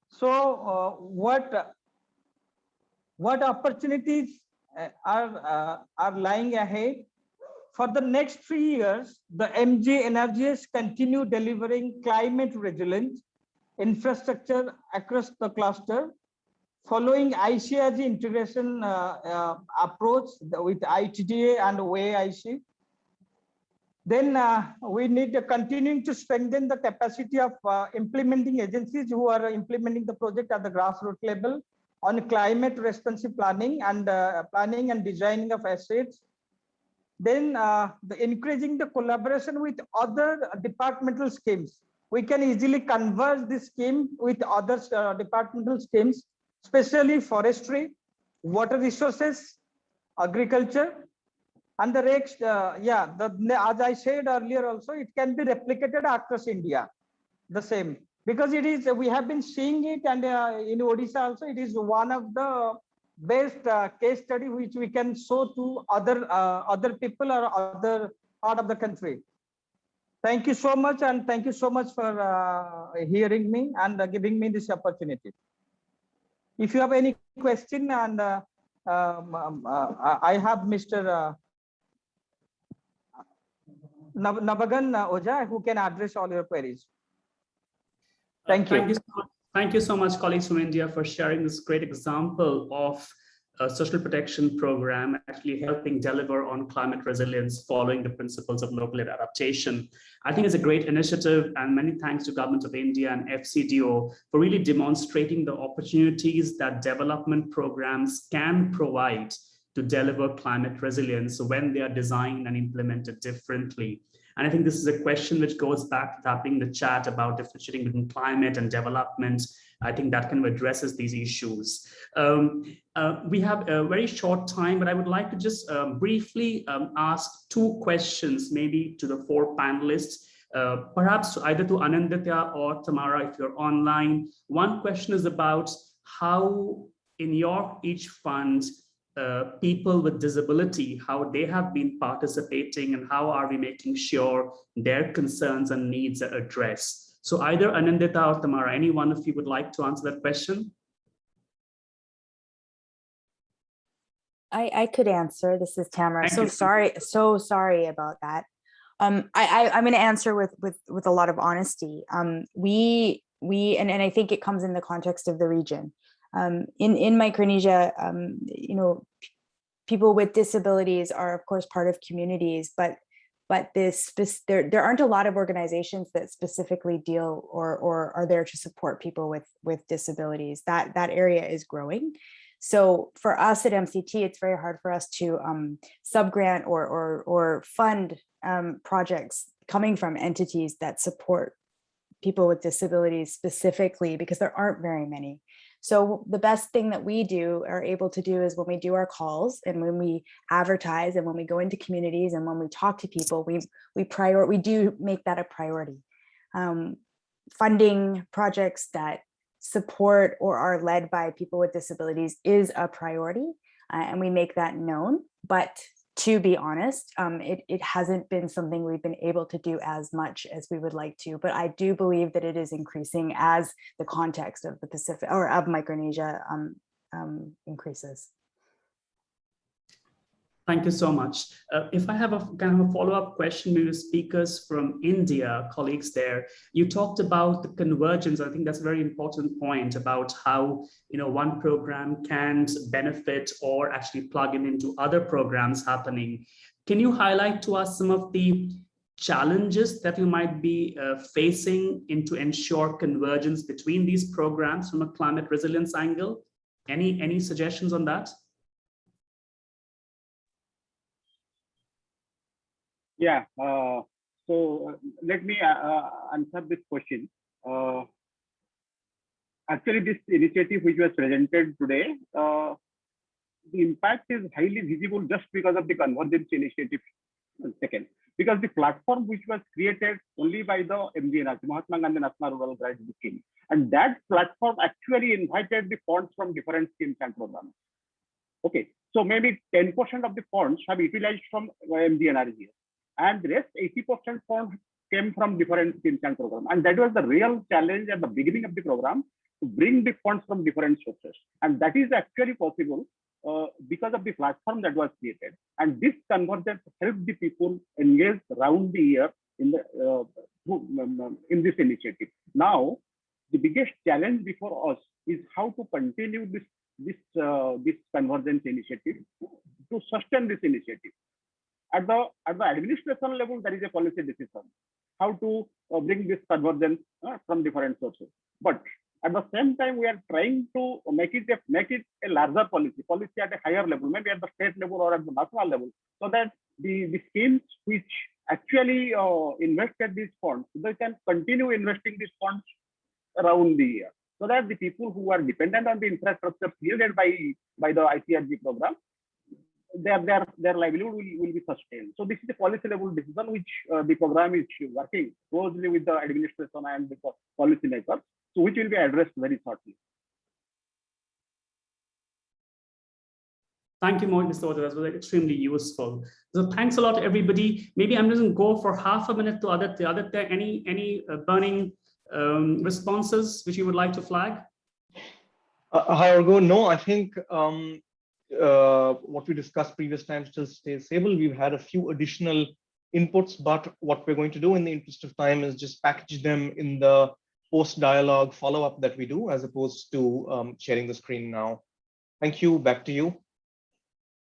So uh, what what opportunities uh, are uh, are lying ahead for the next three years, the MGNREGS continue delivering climate resilient infrastructure across the cluster, following ICRG integration uh, uh, approach with ITDA and OAIC. Then uh, we need to continuing to strengthen the capacity of uh, implementing agencies who are implementing the project at the grassroots level on climate responsive planning and uh, planning and designing of assets then uh, the increasing the collaboration with other departmental schemes. We can easily converge this scheme with other uh, departmental schemes, especially forestry, water resources, agriculture, and the next, uh, yeah, the, as I said earlier also, it can be replicated across India, the same. Because it is, we have been seeing it and uh, in Odisha also, it is one of the best uh, case study which we can show to other uh, other people or other part of the country. Thank you so much and thank you so much for uh, hearing me and giving me this opportunity. If you have any question and uh, um, um, uh, i have mr Nav- navagan oja who can address all your queries thank you Thank you, so much. Thank you so much, colleagues from India, for sharing this great example of a social protection program actually helping deliver on climate resilience following the principles of local adaptation. I think it's a great initiative and many thanks to Government of India and FCDO for really demonstrating the opportunities that development programs can provide to deliver climate resilience when they are designed and implemented differently. And I think this is a question which goes back to tapping the chat about differentiating between climate and development. I think that kind of addresses these issues. Um, uh, we have a very short time, but I would like to just um, briefly um, ask two questions, maybe to the four panelists. Uh, perhaps either to Anindita or Tamara, if you're online. One question is about how in your each fund uh, people with disability, how they have been participating and how are we making sure their concerns and needs are addressed. So either Anindita or Tamara, any one of you would like to answer that question? I, I could answer. This is Tamara. Thank so you. sorry, so sorry about that. Um, I, I I'm going to answer with with with a lot of honesty. Um, we we and, and I think it comes in the context of the region. Um, in in Micronesia, um, you know, people with disabilities are of course part of communities, but but this there there aren't a lot of organizations that specifically deal or or are there to support people with with disabilities. That that area is growing. So for us at MCT, it's very hard for us to um, subgrant or or or fund um, projects coming from entities that support people with disabilities specifically because there aren't very many. So the best thing that we do are able to do is when we do our calls and when we advertise and when we go into communities and when we talk to people, we we prior we do make that a priority. Um, funding projects that support or are led by people with disabilities is a priority uh, and we make that known. But to be honest, um, it, it hasn't been something we've been able to do as much as we would like to, but I do believe that it is increasing as the context of the Pacific or of Micronesia um, um, increases. Thank you so much. Uh, if I have a kind of a follow-up question, maybe speakers from India, colleagues there, you talked about the convergence. I think that's a very important point about how you know one program can benefit or actually plug in into other programs happening. Can you highlight to us some of the challenges that you might be uh, facing in to ensure convergence between these programs from a climate resilience angle? Any, any suggestions on that? Yeah, uh, so uh, let me uh, uh, answer this question. Actually, this initiative which was presented today, the impact is highly visible just because of the convergence initiative second. Because the platform which was created only by the MGNRG, Mahatma Gandhi National Rural Graduate Scheme, and that platform actually invited the funds from different schemes and programs. Okay, so maybe 10% of the funds have utilized from MGNRG and the rest 80% funds came from different schemes and programs. And that was the real challenge at the beginning of the program to bring the funds from different sources. And that is actually possible uh, because of the platform that was created. And this convergence helped the people engage around the year in the uh, um, um, in this initiative. Now, the biggest challenge before us is how to continue this this uh, this convergence initiative to sustain this initiative at the at the administration level, there is a policy decision how to uh, bring this convergence uh, from different sources. But at the same time, we are trying to make it a, make it a larger policy, policy at a higher level, maybe at the state level or at the national level, so that the, the schemes which actually uh, invested these funds, they can continue investing these funds around the year. So that the people who are dependent on the infrastructure created by, by the ICRG program, their their their livelihood will, will be sustained. So this is a policy level decision which uh, the program is working closely with the administration and the policy makers, so which will be addressed very shortly. Thank you, Mr. Oda. That was extremely useful. So thanks a lot, everybody. Maybe I'm just going to go for half a minute to Aditya. Aditya, any, any uh, burning um, responses which you would like to flag? Uh, hi, Arghya. No, I think um, uh, what we discussed previous time still stays stable. We've had a few additional inputs, but what we're going to do in the interest of time is just package them in the post dialogue follow-up that we do as opposed to um, sharing the screen now. Thank you. Back to you.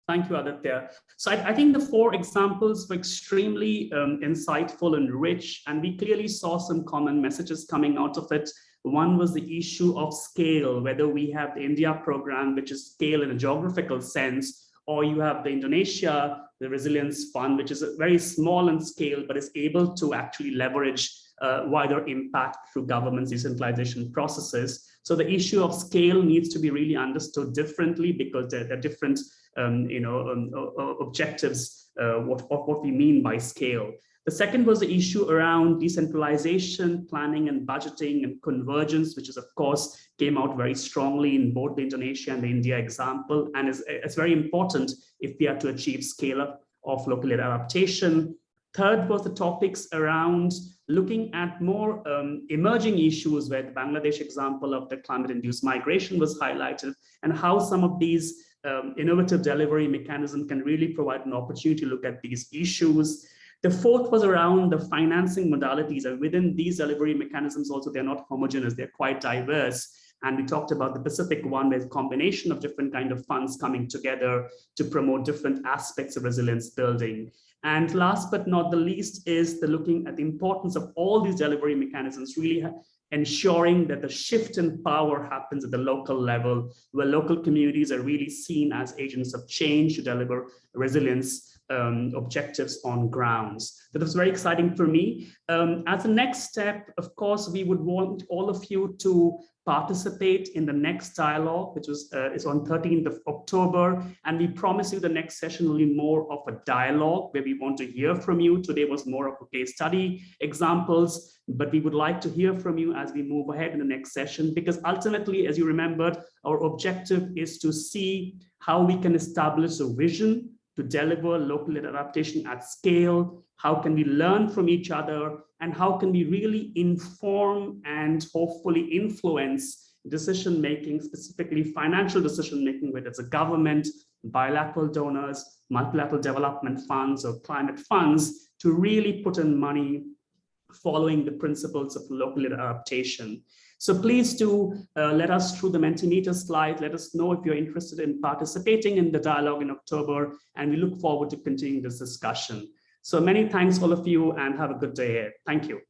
Thank you, Aditya. So I, I, think the four examples were extremely um, insightful and rich, and we clearly saw some common messages coming out of it. One was the issue of scale, whether we have the India program, which is scale in a geographical sense, or you have the Indonesia, the Resilience Fund, which is very small in scale, but is able to actually leverage uh, wider impact through government's decentralization processes. So the issue of scale needs to be really understood differently because there, there are different um, you know, um, objectives uh, what, what we mean by scale. The second was the issue around decentralization, planning and budgeting and convergence, which is of course came out very strongly in both the Indonesia and the India example. And is, it's very important if we are to achieve scale up of local adaptation. Third was the topics around looking at more um, emerging issues where the Bangladesh example of the climate-induced migration was highlighted and how some of these um, innovative delivery mechanism can really provide an opportunity to look at these issues. The fourth was around the financing modalities and within these delivery mechanisms also they're not homogeneous, they're quite diverse. And we talked about the Pacific one, a combination of different kind of funds coming together to promote different aspects of resilience building. And last but not the least is the looking at the importance of all these delivery mechanisms, really ensuring that the shift in power happens at the local level, where local communities are really seen as agents of change to deliver resilience um, objectives on grounds. That was very exciting for me. Um, as a next step, of course, we would want all of you to participate in the next dialogue, which was uh, is on 13th of October. And we promise you the next session will be more of a dialogue where we want to hear from you. Today was more of a case study examples, but we would like to hear from you as we move ahead in the next session, because ultimately, as you remembered, our objective is to see how we can establish a vision to deliver local adaptation at scale? How can we learn from each other? And how can we really inform and hopefully influence decision making, specifically financial decision making, whether it's a government, bilateral donors, multilateral development funds or climate funds to really put in money following the principles of local adaptation. So please do uh, let us through the Mentimeter slide, let us know if you're interested in participating in the dialogue in October, and we look forward to continuing this discussion. So many thanks all of you and have a good day. Thank you.